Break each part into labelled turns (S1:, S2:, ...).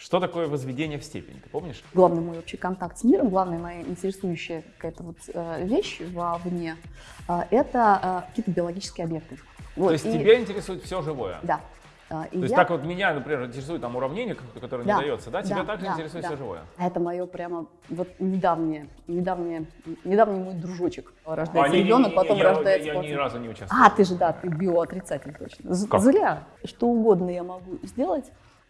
S1: Что такое возведение в степень, ты помнишь?
S2: Главный мой общий контакт с миром, главная моя интересующая какая-то вот э, вещь вовне, э, это э, какие-то биологические объекты. Вот,
S1: То есть
S2: и-
S1: тебя интересует все живое?
S2: Да. Э, и
S1: То есть
S2: я-
S1: так вот меня, например, интересует там уравнение, ко- которое
S2: Да,
S1: не дается, да? Тебя
S2: да,
S1: также
S2: да,
S1: интересует
S2: да.
S1: все живое?
S2: А Это мое прямо вот недавнее, недавнее, недавний мой дружочек. Рождается
S1: А, не- не-
S2: ребенок,
S1: не-
S2: потом
S1: я,
S2: рождается
S1: Я, я ни
S2: пацан.
S1: разу не участвовал.
S2: А, ты же, да, ты биоотрицатель точно.
S1: Как?
S2: Зря. Что угодно я могу сделать,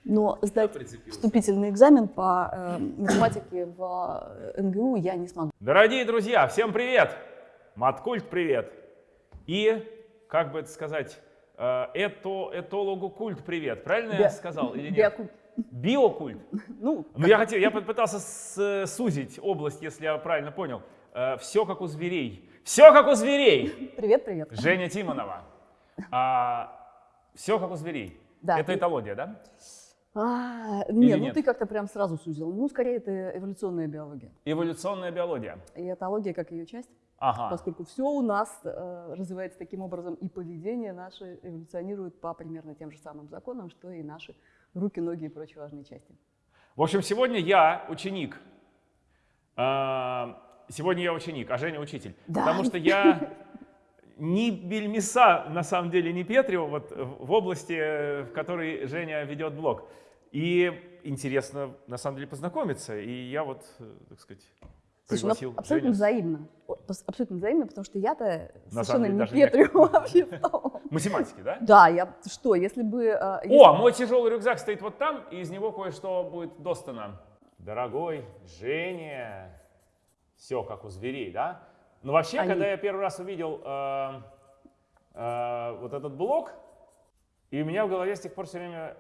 S2: но сдать вступительный экзамен по э, математике в э, НГУ я не смогу.
S1: Дорогие друзья, всем привет! Маткульт привет! И, как бы это сказать, э, это, этологу культ привет. Правильно я
S2: Био-
S1: сказал или нет?
S2: биокульт.
S1: Биокульт.
S2: Ну,
S1: Ну, я хотел, я попытался с- сузить область, если я правильно понял. все как у зверей. Все как у зверей!
S2: привет, привет.
S1: Женя Тимонова. все как у зверей.
S2: Да.
S1: Это этология, да?
S2: А,
S1: Или
S2: не, ну
S1: нет?
S2: ты как-то прям сразу сузил. Ну, скорее, это эволюционная биология.
S1: Эволюционная биология.
S2: И этология как ее часть,
S1: Ага.
S2: поскольку все у нас э, развивается таким образом, и поведение наше эволюционирует по примерно тем же самым законам, что и наши руки, ноги и прочие важные части.
S1: В общем, сегодня я ученик. А, Сегодня я ученик, а Женя учитель.
S2: Да.
S1: Потому что я ни бельмеса, на самом деле, не Петрева, вот в области, э, в которой Женя ведет блог. И интересно, на самом деле, познакомиться. И я вот, э, так сказать,
S2: Слушай, ну, абсолютно
S1: Женю.
S2: взаимно. Абсолютно взаимно, потому что я-то совершенно
S1: деле,
S2: не
S1: не-
S2: Петрю вообще.
S1: Математики, да?
S2: Да, я что, если бы... э, если-
S1: О, мой тяжелый рюкзак стоит вот там, и из него кое-что будет достано. Дорогой Женя, все как у зверей, да? Но вообще,
S2: Они-
S1: когда я первый раз увидел э, э, вот этот блок, и у меня в голове с тех пор все время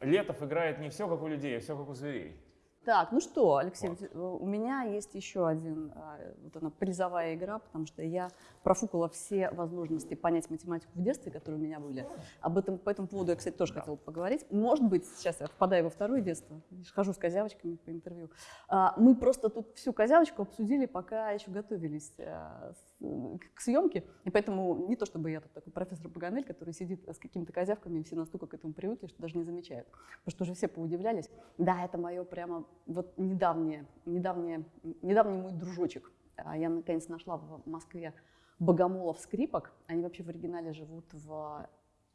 S1: Летов играет не все как у людей, а все как у зверей.
S2: Так, ну что, Алексей,
S1: Вот.
S2: э, у меня есть еще один, а, вот она, призовая игра, потому что я профукала все возможности понять математику в детстве, которые у меня были. Об этом, по этому поводу я, кстати, тоже хотела поговорить. Может быть, сейчас я впадаю во второе детство, хожу с козявочками по интервью. А, Мы просто тут всю козявочку обсудили, пока еще готовились с- к съемке, и поэтому не то чтобы я тут такой профессор Паганель, который сидит с какими-то козявками, и все настолько к этому привыкли, что даже не замечают. Потому что уже все поудивлялись. Да, это мое прямо вот недавнее, недавнее, недавний мой дружочек. А Я наконец нашла в Москве богомолов скрипок. Они вообще в оригинале живут в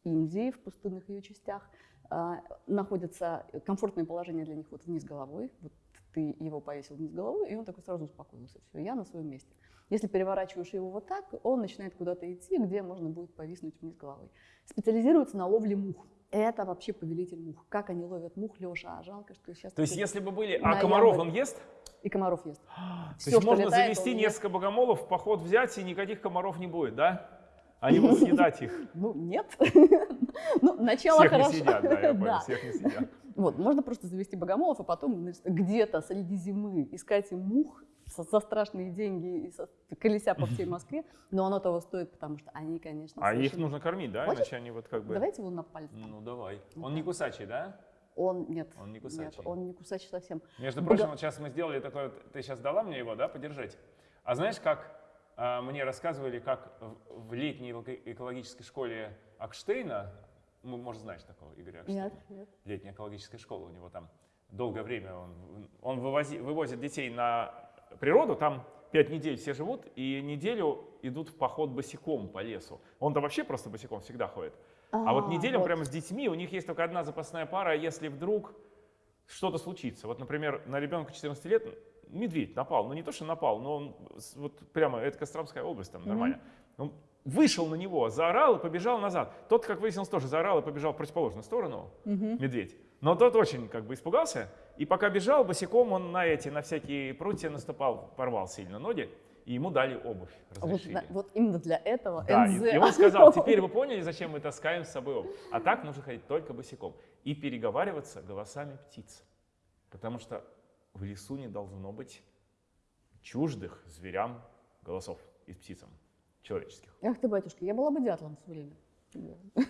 S2: Индии, в пустынных ее частях. А, Находится комфортное положение для них вот вниз головой. Вот ты его повесил вниз головой, и он такой сразу успокоился. Все, я на своем месте. Если переворачиваешь его вот так, он начинает куда-то идти, где можно будет повиснуть вниз головой. Специализируется на ловле мух. Это вообще повелитель мух. Как они ловят мух, Леша, а жалко, что сейчас...
S1: То есть, если бы были... А комаров он ест?
S2: И комаров ест.
S1: То
S2: Всё,
S1: есть можно
S2: летает,
S1: завести
S2: он ест.
S1: несколько богомолов, в поход взять, и никаких комаров не будет, да? Они будут съедать их.
S2: Ну, нет. Ну, начало
S1: Всех не
S2: хорошо.
S1: съедят, да, я понял,
S2: Да.
S1: всех не съедят.
S2: Вот, можно просто завести богомолов, а потом где-то среди зимы искать им мух со- за страшные деньги и со- колеся по всей Москве, но оно того стоит, потому что они, конечно,
S1: А их нужно кормить, да?
S2: Хочешь?
S1: Иначе они вот как бы...
S2: Давайте его на палец. там.
S1: Ну, давай.
S2: Вот
S1: Он не кусачий, да?
S2: Он, нет,
S1: Он не
S2: нет,
S1: кусачий.
S2: он не кусачий совсем.
S1: Между
S2: Бога-
S1: прочим, вот сейчас мы сделали такое, ты сейчас дала мне его, да, подержать? А знаешь, как а, мне рассказывали, как в, в летней эко- экологической школе Акштейна, ну, может, знаешь такого Игоря Акштейна?
S2: Нет, нет.
S1: Летняя экологическая школа у него там долгое время, он, он вывози- вывозит детей на природу, там пять недель все живут, и неделю идут в поход босиком по лесу. Он-то вообще просто босиком всегда ходит. А, вот неделю
S2: вот.
S1: прямо с детьми, у них есть только одна запасная пара, если вдруг что-то случится. Вот, например, на ребенка 14 лет медведь напал. Ну не то, что напал, но он вот прямо, это Костромская область, там нормально. Он вышел на него, заорал и побежал назад. Тот, как выяснилось, тоже заорал и побежал в противоположную сторону,
S2: Мгм.
S1: медведь. Но тот очень как бы испугался, и пока бежал босиком, он на эти, на всякие прутья наступал, порвал сильно ноги, и ему дали обувь,
S2: Вот,
S1: разрешили.
S2: на- вот именно для этого
S1: Да,
S2: НЗ.
S1: и, и он сказал, теперь вы поняли, зачем мы таскаем с собой обувь. А так нужно ходить только босиком. И переговариваться голосами птиц. Потому что в лесу не должно быть чуждых зверям голосов из птицам человеческих.
S2: Ах ты, батюшка, я была бы дятлом все время.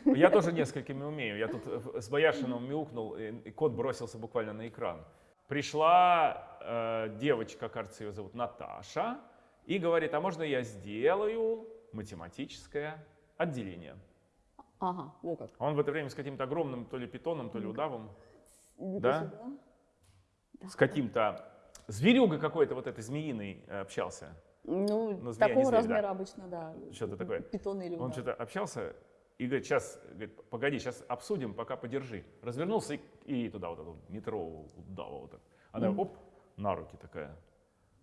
S1: Я тоже несколькими умею. Я тут э, с Бояршином мяукнул, и кот бросился буквально на экран. Пришла э, девочка, кажется, ее зовут Наташа, и говорит, а можно я сделаю математическое отделение?
S2: Ага, во как.
S1: Он в это время с каким-то огромным то ли питоном, то ли удавом.
S2: Иди-ка
S1: Да?
S2: сюда.
S1: с каким-то зверюгой какой-то вот этой змеиной э, общался.
S2: Ну,
S1: Ну, змея
S2: такого
S1: зверь,
S2: размера
S1: да.
S2: обычно, да.
S1: Что-то такое.
S2: Питон или
S1: Он
S2: удав.
S1: что-то общался и говорит, сейчас, говорит, погоди, сейчас обсудим, пока подержи. Развернулся и, и туда вот эту метровую удава вот так. Она
S2: Мгм.
S1: оп, на руки такая,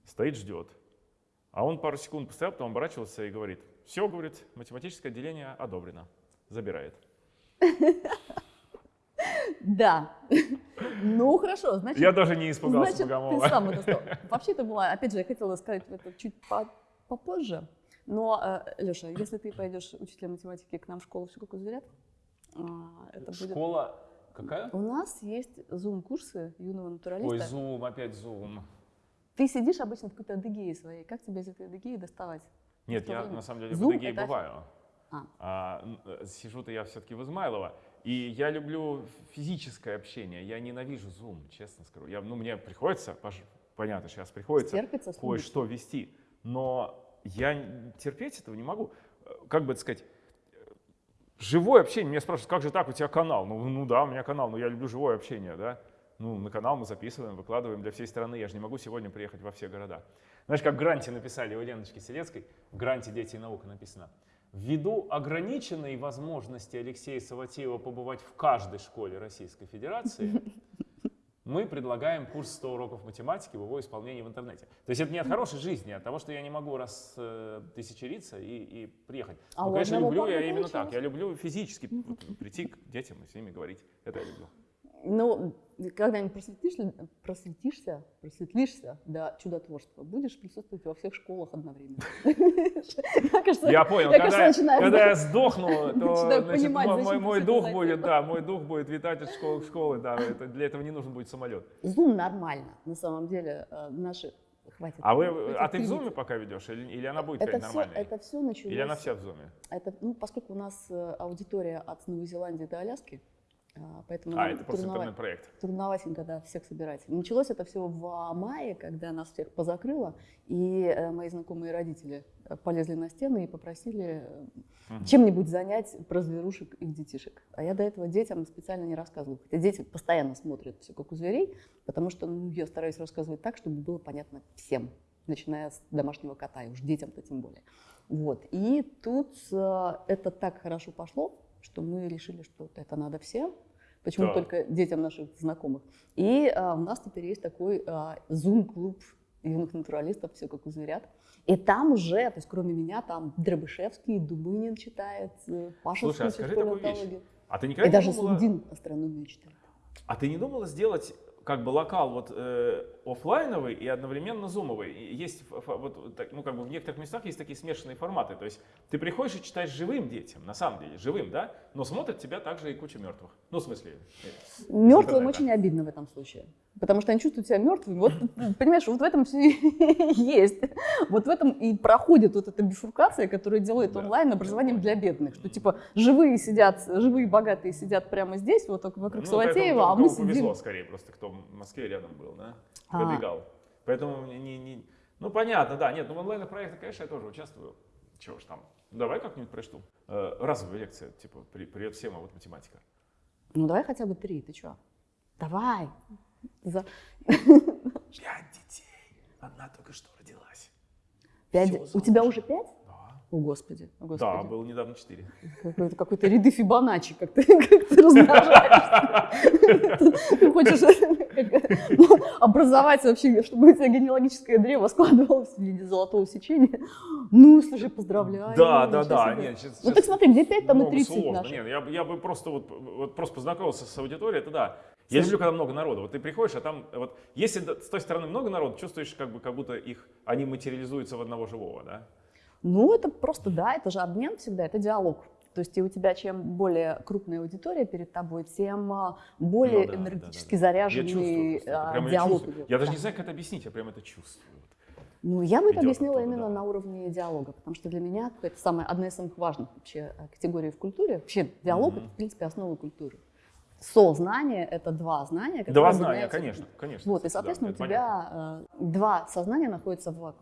S1: стоит, ждет. А он пару секунд постоял, потом оборачивался и говорит, все, говорит, математическое деление одобрено, забирает.
S2: Да. Ну, хорошо, значит,
S1: Я даже не испугался
S2: значит, ты сам это. Вообще это было, опять же, я хотела сказать это чуть по- попозже. Но, Леша, если ты пойдешь учителем математики к нам в школу все как зверят, а, это будет...
S1: Школа какая?
S2: У нас есть зум-курсы юного
S1: Ой,
S2: натуралиста.
S1: зум, опять зум.
S2: Ты сидишь обычно в какой-то адыгее своей. Как тебе из этой адыгеи доставать?
S1: Нет, я
S2: время?
S1: на самом деле в
S2: Зум
S1: Адыгее
S2: это-
S1: бываю.
S2: А.
S1: А, э, Сижу-то я все-таки в Измайлово. И я люблю физическое общение. Я ненавижу Zoom, честно скажу. Я, ну, мне приходится, понятно, сейчас приходится кое-что вести. Но я терпеть этого не могу. Э, Как бы это сказать, э, живое общение. Меня спрашивают, как же так, у тебя канал? Ну, ну да, у меня канал, но я люблю живое общение, да. Ну, на канал мы записываем, выкладываем для всей страны. Я же не могу сегодня приехать во все города. Знаешь, как в гранте написали у Леночки Селецкой, в гранте «Дети и наука» написано, Ввиду ограниченной возможности Алексея Саватеева побывать в каждой школе Российской Федерации, мы предлагаем курс 100 уроков математики в его исполнении в интернете. То есть это не от хорошей жизни, а от того, что я не могу раз э, тысячериться и, и приехать.
S2: А
S1: ну, конечно, люблю я именно
S2: получилось.
S1: так. Я люблю физически прийти к детям и с ними говорить. Это я люблю.
S2: Ну, когда-нибудь просветишься, просветишься, просветлишься до чудотворства, будешь присутствовать во всех школах одновременно.
S1: Я понял, когда, я сдохну, то мой, дух будет, да, мой дух будет витать от школы к школы, да, для этого не нужен будет самолет.
S2: Зум нормально, на самом деле, э, наши... Хватит.
S1: А, вы,
S2: хватит
S1: а ты в зуме пока ведешь, или, или она будет
S2: это все,
S1: нормальной?
S2: это все началось...
S1: Или она вся в зуме?
S2: Это, ну, поскольку у нас э, аудитория от Новой Зеландии до Аляски, поэтому
S1: А, это просто интернет-проект.
S2: трудноватенько, да, всех собирать. Началось это все в мае, когда нас всех позакрыло, и э, мои знакомые родители э, полезли на стены и попросили
S1: Мгм.
S2: чем-нибудь занять про зверушек их детишек. А я до этого детям специально не рассказываю. Хотя дети постоянно смотрят все как у зверей, потому что ну, я стараюсь рассказывать так, чтобы было понятно всем, начиная с домашнего кота, и уж детям-то тем более. Вот. И тут э, это так хорошо пошло, что мы решили, что это надо всем. Почему
S1: Так.
S2: только детям наших знакомых. И а, у нас теперь есть такой а, Zoom-клуб юных натуралистов, все как у зверят. И там уже, то есть кроме меня, там Дробышевский, Дубынин читает, Паша
S1: Слушай, а скажи такую вещь. А ты
S2: И
S1: никогда
S2: даже
S1: не думала,
S2: Слудин астрономию читает.
S1: а ты не думала сделать как бы локал вот э, офлайновый и одновременно зумовый? И Есть вот так, ну как бы в некоторых местах есть такие смешанные форматы. То есть ты приходишь и читаешь живым детям, на самом деле живым, да, но смотрят тебя также и куча мертвых. Ну в смысле. э,
S2: Мертвым очень обидно в этом случае. Потому что они чувствуют себя мертвыми. Вот, понимаешь, вот в этом все есть. Вот в этом и проходит вот эта бифуркация, которая делает
S1: Да,
S2: онлайн образованием для бедных. Что типа живые сидят, живые богатые сидят прямо здесь, вот только вокруг
S1: Ну,
S2: Саватеева, а мы
S1: кому повезло
S2: сидим.
S1: скорее просто, кто в Москве рядом был, да, Пробегал. Поэтому не, не- не- ну понятно, да, нет, ну в онлайн-проектах, конечно, я тоже участвую. Чего ж там, давай как-нибудь прочту. Э, разовая лекция, типа, при- привет всем, а вот математика.
S2: Ну давай хотя бы три, ты чё? Давай. За
S1: Пять детей, одна только что родилась.
S2: пять. У тебя уже пять?
S1: Да.
S2: О, Господи. О,
S1: Да,
S2: Господи.
S1: было недавно четыре.
S2: Какой-то, какой-то ряды Фибоначчи, как ты, как ты размножаешься. Ты хочешь ну, образовать вообще, чтобы у тебя генеалогическое древо складывалось в виде золотого сечения. Ну, слушай, поздравляю.
S1: Да, да, да. Нет, сейчас,
S2: Ну так смотри, где 5, там и
S1: много
S2: 30
S1: сложно.
S2: наших.
S1: Нет, я, бы- я бы просто вот, вот просто познакомился с аудиторией, это да. Я люблю, когда много народу. Вот ты приходишь, а там вот если с той стороны много народу, чувствуешь, как бы как будто их они материализуются в одного живого, да?
S2: Ну, это просто, да, это же обмен всегда, это диалог. То есть и у тебя чем более крупная аудитория перед тобой, тем а, более
S1: Ну да, да,
S2: энергетически
S1: да, да. Я
S2: заряженный а,
S1: я
S2: диалог
S1: чувствую.
S2: идет.
S1: Я даже
S2: Да.
S1: не знаю, как это объяснить, я прям это чувствую.
S2: Ну, я бы это объяснила именно
S1: да.
S2: на уровне диалога, потому что для меня это самая, одна из самых важных вообще э, категорий в культуре. Вообще диалог
S1: Мгм.
S2: это, в принципе, основа культуры. Сознание — это два знания,
S1: Два знания,
S2: в
S1: конечно, конечно.
S2: Вот, и,
S1: Да,
S2: соответственно,
S1: это
S2: у
S1: понятно.
S2: тебя э, два сознания находятся в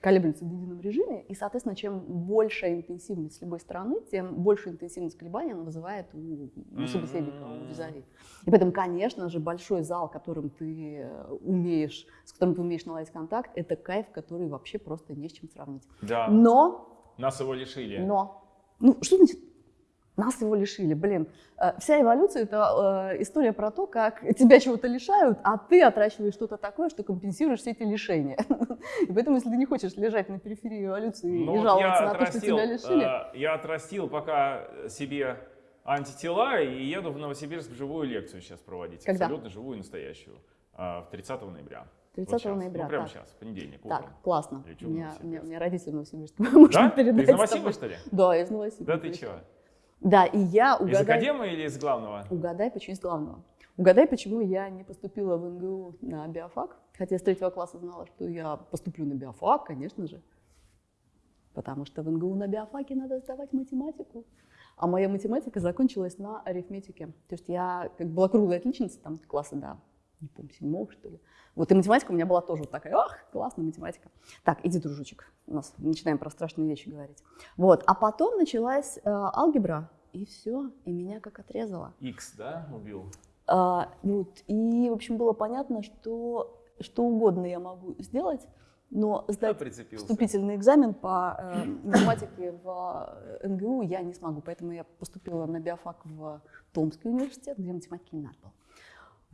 S2: колеблются в едином режиме, и, соответственно, чем большая интенсивность с любой стороны, тем большую интенсивность колебаний она вызывает у, у собеседника, у визави. И поэтому, конечно же, большой зал, которым ты э, умеешь, с которым ты умеешь наладить контакт, это кайф, который вообще просто не с чем сравнить.
S1: Да,
S2: Но
S1: нас его лишили.
S2: но. Ну, что значит нас его лишили? Блин, э, вся эволюция — это э, история про то, как тебя чего-то лишают, а ты отращиваешь что-то такое, что компенсируешь все эти лишения. И поэтому, если ты не хочешь лежать на периферии эволюции
S1: Ну
S2: и жаловаться на то, что
S1: отрастил,
S2: тебя лишили,
S1: э, я отрастил пока себе антитела и еду в Новосибирск живую лекцию сейчас проводить.
S2: Когда?
S1: Абсолютно живую и настоящую. а, В 30 ноября.
S2: 30
S1: Вот
S2: ноября,
S1: Ну, прямо
S2: так.
S1: сейчас, в понедельник, утром.
S2: так, классно.
S1: Или
S2: У меня, у меня, у меня родители в Новосибирске.
S1: Да? Ты из
S2: тобой.
S1: что ли?
S2: Да, из Новосибирска.
S1: Да ты чё?
S2: Да, и я
S1: Из
S2: угадай,
S1: академии или из главного?
S2: угадай, почему из главного. Угадай, почему я не поступила в НГУ на биофак, хотя с третьего класса знала, что я поступлю на биофак, конечно же. Потому что в НГУ на биофаке надо сдавать математику. А моя математика закончилась на арифметике. То есть я как была круглая отличница, там класса, да, не помню, седьмого, что ли. Вот и математика у меня была тоже вот такая, ах, классная математика. Так, иди, дружочек, у нас начинаем про страшные вещи говорить. Вот, а потом началась э, алгебра, и все, и меня как отрезало.
S1: X, да, убил?
S2: А, вот, и, в общем, было понятно, что что угодно я могу сделать, но
S1: Да,
S2: сдать
S1: прицепился.
S2: вступительный экзамен по э, математике в э, НГУ я не смогу, поэтому я поступила на биофак в Томский университет, где математики не надо было.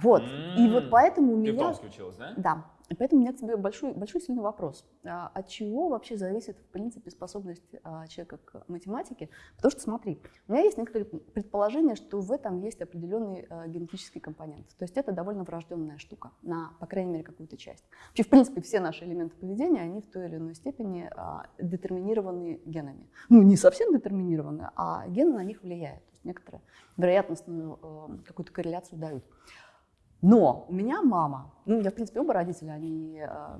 S2: Вот, и вот поэтому у
S1: Ты в
S2: меня...
S1: Томске училась, да?
S2: Да, и поэтому у меня к тебе большой, большой сильный вопрос. А, от чего вообще зависит, в принципе, способность а, человека к математике? Потому что, смотри, у меня есть некоторые предположения, что в этом есть определенный а, генетический компонент. То есть это довольно врожденная штука, на, по крайней мере, какую-то часть. Вообще, в принципе, все наши элементы поведения, они в той или иной степени а, детерминированы генами. Ну, не совсем детерминированы, а гены на них влияют. То есть некоторую вероятностную э, какую-то корреляцию дают. Но у меня мама, ну, я, в принципе, оба родителя, они э,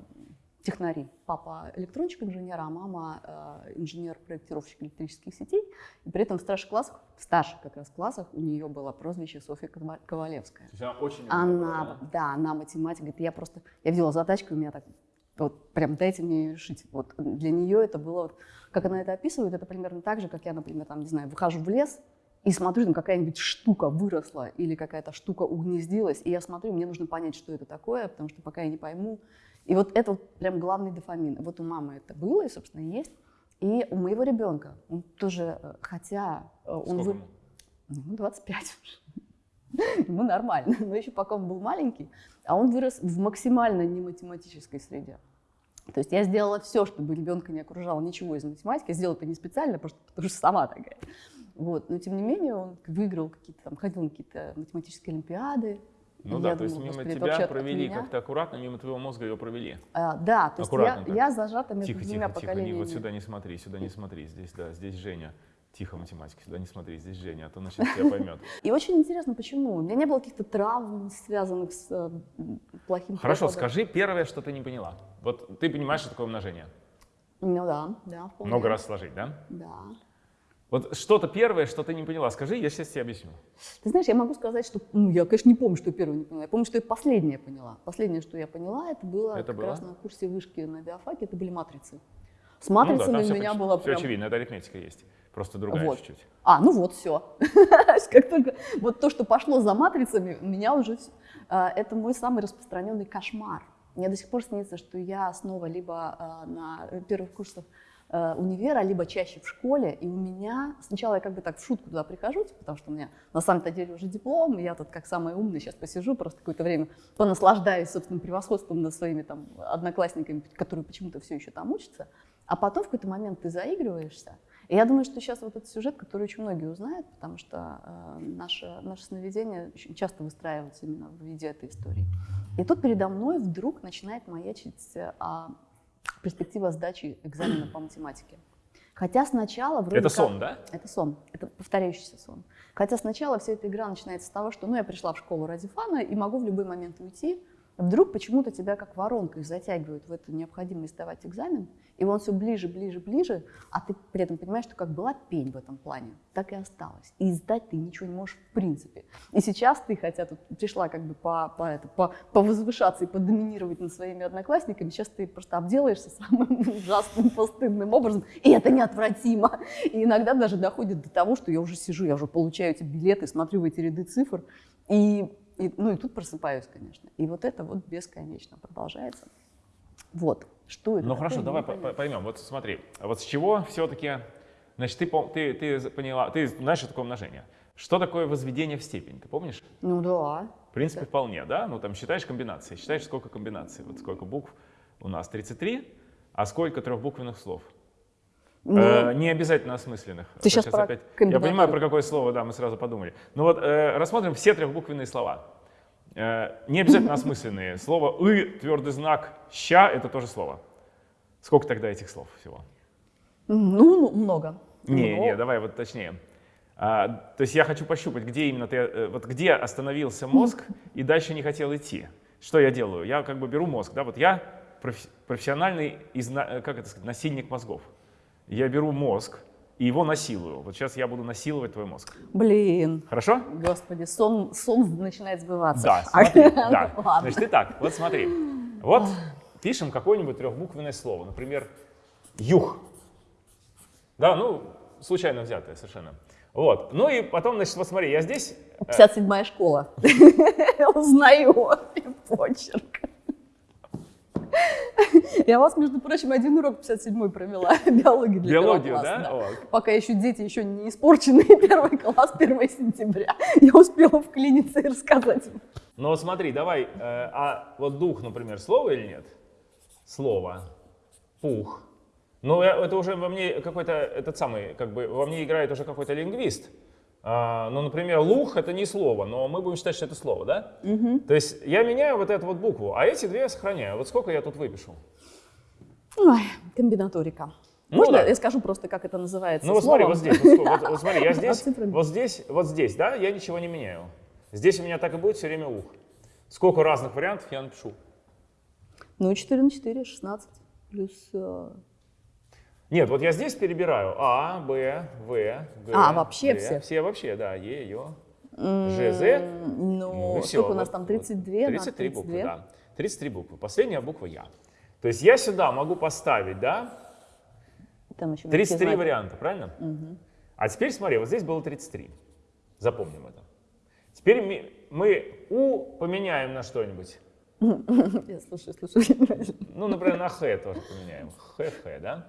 S2: технари. Папа электронщик-инженер, а мама э, инженер-проектировщик электрических сетей. И при этом в старших классах, в старших как раз классах у нее было прозвище Софья Кова- Ковалевская.
S1: То есть она очень умная была,
S2: Она,
S1: да?
S2: да, она математик. Говорит, я просто, я видела задачку, у меня так, вот прям дайте мне ее решить. Вот для нее это было, вот, как она это описывает, это примерно так же, как я, например, там, не знаю, выхожу в лес, и смотрю, там какая-нибудь штука выросла или какая-то штука угнездилась, и я смотрю, мне нужно понять, что это такое, потому что пока я не пойму. И вот это вот прям главный дофамин. Вот у мамы это было, и, собственно, есть. И у моего ребенка, он тоже, э, хотя э, он...
S1: Сколько
S2: вы-?
S1: Ему
S2: 25 уже. Ему нормально, но еще пока он был маленький, а он вырос в максимально нематематической среде. То есть я сделала все, чтобы ребенка не окружало ничего из математики. Я сделала это не специально, просто потому что сама такая. Вот. Но тем не менее он выиграл какие-то там, ходил на какие-то математические олимпиады.
S1: Ну
S2: И
S1: да, то есть
S2: думала,
S1: мимо
S2: «Господи,
S1: тебя провели
S2: меня?»
S1: как-то аккуратно, мимо твоего мозга ее провели.
S2: А, да, то есть я,
S1: так.
S2: я зажата между
S1: Тихо,
S2: двумя
S1: тихо, тихо, не,
S2: поколениями.
S1: вот сюда не смотри, сюда не смотри, здесь, да, здесь Женя. Тихо, математика, сюда не смотри, здесь Женя, а то сейчас тебя поймет.
S2: И очень интересно, почему. У меня не было каких-то травм, связанных с э, плохим
S1: Хорошо,
S2: проходом.
S1: скажи первое, что ты не поняла. Вот ты понимаешь, что такое умножение?
S2: Ну да, да, вполне.
S1: Много раз сложить, да?
S2: Да.
S1: Вот что-то первое, что ты не поняла, скажи, я сейчас тебе объясню.
S2: Ты знаешь, я могу сказать, что, ну, я, конечно, не помню, что я первое не поняла. Я помню, что я последнее поняла. Последнее, что я поняла, это было
S1: Это
S2: как
S1: было?
S2: раз на курсе вышки на биофаке, это были матрицы. С
S1: Ну да,
S2: матрицами у
S1: все,
S2: меня было
S1: все
S2: прям...
S1: очевидно, это арифметика есть, просто другая
S2: Вот.
S1: чуть-чуть.
S2: А, ну вот, все. Как только вот то, что пошло за матрицами, у меня уже... А, Это мой самый распространенный кошмар. Мне до сих пор снится, что я снова либо а, на первых курсах универа, либо чаще в школе, и у меня сначала я как бы так в шутку туда прихожу, типа, потому что у меня на самом-то деле уже диплом, я тут как самый умный сейчас посижу, просто какое-то время понаслаждаюсь собственным превосходством над своими там одноклассниками, которые почему-то все еще там учатся, а потом в какой-то момент ты заигрываешься, и я думаю, что сейчас вот этот сюжет, который очень многие узнают, потому что э, наше, наше сновидение очень часто выстраивается именно в виде этой истории. И тут передо мной вдруг начинает маячить э, а, перспектива сдачи экзамена по математике. Хотя сначала вроде
S1: Это
S2: как-
S1: сон, да?
S2: это сон, это повторяющийся сон. Хотя сначала вся эта игра начинается с того, что ну, я пришла в школу ради фана и могу в любой момент уйти, Вдруг почему-то тебя как воронкой затягивают в эту необходимость сдавать экзамен, и он все ближе, ближе, ближе, а ты при этом понимаешь, что как была пень в этом плане, так и осталось. И сдать ты ничего не можешь в принципе. И сейчас ты, хотя тут пришла как бы по, по, это, по, повозвышаться и подоминировать над своими одноклассниками, сейчас ты просто обделаешься самым ужасным, постыдным образом, и это неотвратимо. И иногда даже доходит до того, что я уже сижу, я уже получаю эти билеты, смотрю в эти ряды цифр, и и, ну и тут просыпаюсь, конечно. И вот это вот бесконечно продолжается. Вот. Что это?
S1: Ну хорошо, давай поймем. Вот смотри, вот с чего все-таки, значит, ты, ты, ты поняла, ты знаешь, что такое умножение. Что такое возведение в степень, ты помнишь?
S2: Ну да.
S1: В принципе, да. вполне, да? Ну там считаешь комбинации, считаешь, сколько комбинаций, вот сколько букв у нас 33, а сколько трехбуквенных слов? Ну, э, не обязательно осмысленных.
S2: Ты сейчас, сейчас про опять...
S1: Я понимаю, про какое слово, да, мы сразу подумали. Ну вот э, рассмотрим все трехбуквенные слова. Э, не обязательно осмысленные. Слово «ы», твердый знак «ща» — это тоже слово. Сколько тогда этих слов всего?
S2: Ну, ну много.
S1: Не, Но... не, давай вот точнее. А, то есть я хочу пощупать, где именно ты, э, вот где остановился мозг и дальше не хотел идти. Что я делаю? Я как бы беру мозг, да, вот я профессиональный, э, как это сказать, насильник мозгов я беру мозг и его насилую. Вот сейчас я буду насиловать твой мозг.
S2: Блин.
S1: Хорошо?
S2: Господи, сон, сон начинает сбываться.
S1: Да, смотри, да. Значит, итак, вот смотри. Вот пишем какое-нибудь трехбуквенное слово, например, юх. Да, ну, случайно взятое совершенно. Вот. Ну и потом, значит, вот смотри, я здесь...
S2: 57-я э, школа. Узнаю почерк. Я вас, между прочим, один урок 57-й провела, биологию для
S1: Биологию, класса, да? да.
S2: Пока еще дети еще не испорченные, первый класс, 1 сентября. Я успела вклиниться и рассказать им.
S1: Ну вот смотри, давай, э, а вот дух, например, слово или нет? Слово. Пух. Ну, это уже во мне какой-то, этот самый, как бы, во мне играет уже какой-то лингвист. А, ну, например, лух это не слово, но мы будем считать, что это слово, да? Угу. То есть я меняю вот эту вот букву, а эти две я сохраняю. Вот сколько я тут выпишу?
S2: Ой, комбинаторика. Ну, Можно да. я скажу просто, как это называется?
S1: Ну вот смотри, вот здесь, вот, вот, вот смотри, я здесь, вот здесь, вот здесь, да, я ничего не меняю. Здесь у меня так и будет все время ух. Сколько разных вариантов я напишу?
S2: Ну, 4 на 4, 16 плюс э,
S1: нет, вот я здесь перебираю А, Б, В, Г.
S2: А, вообще
S1: Д.
S2: все?
S1: Все вообще, да. Е, Ё, Ж, З.
S2: Ну, ну все. у нас вот, там, 32?
S1: 33, 33 буквы, да. 33 буквы. Последняя буква Я. То есть я сюда могу поставить, да? Там еще 33 варианта, правильно? Угу. А теперь смотри, вот здесь было 33. Запомним это. Теперь мы, мы У поменяем на что-нибудь.
S2: Я слушаю, слушаю.
S1: Ну, например, на Х тоже поменяем. Х, Х, да?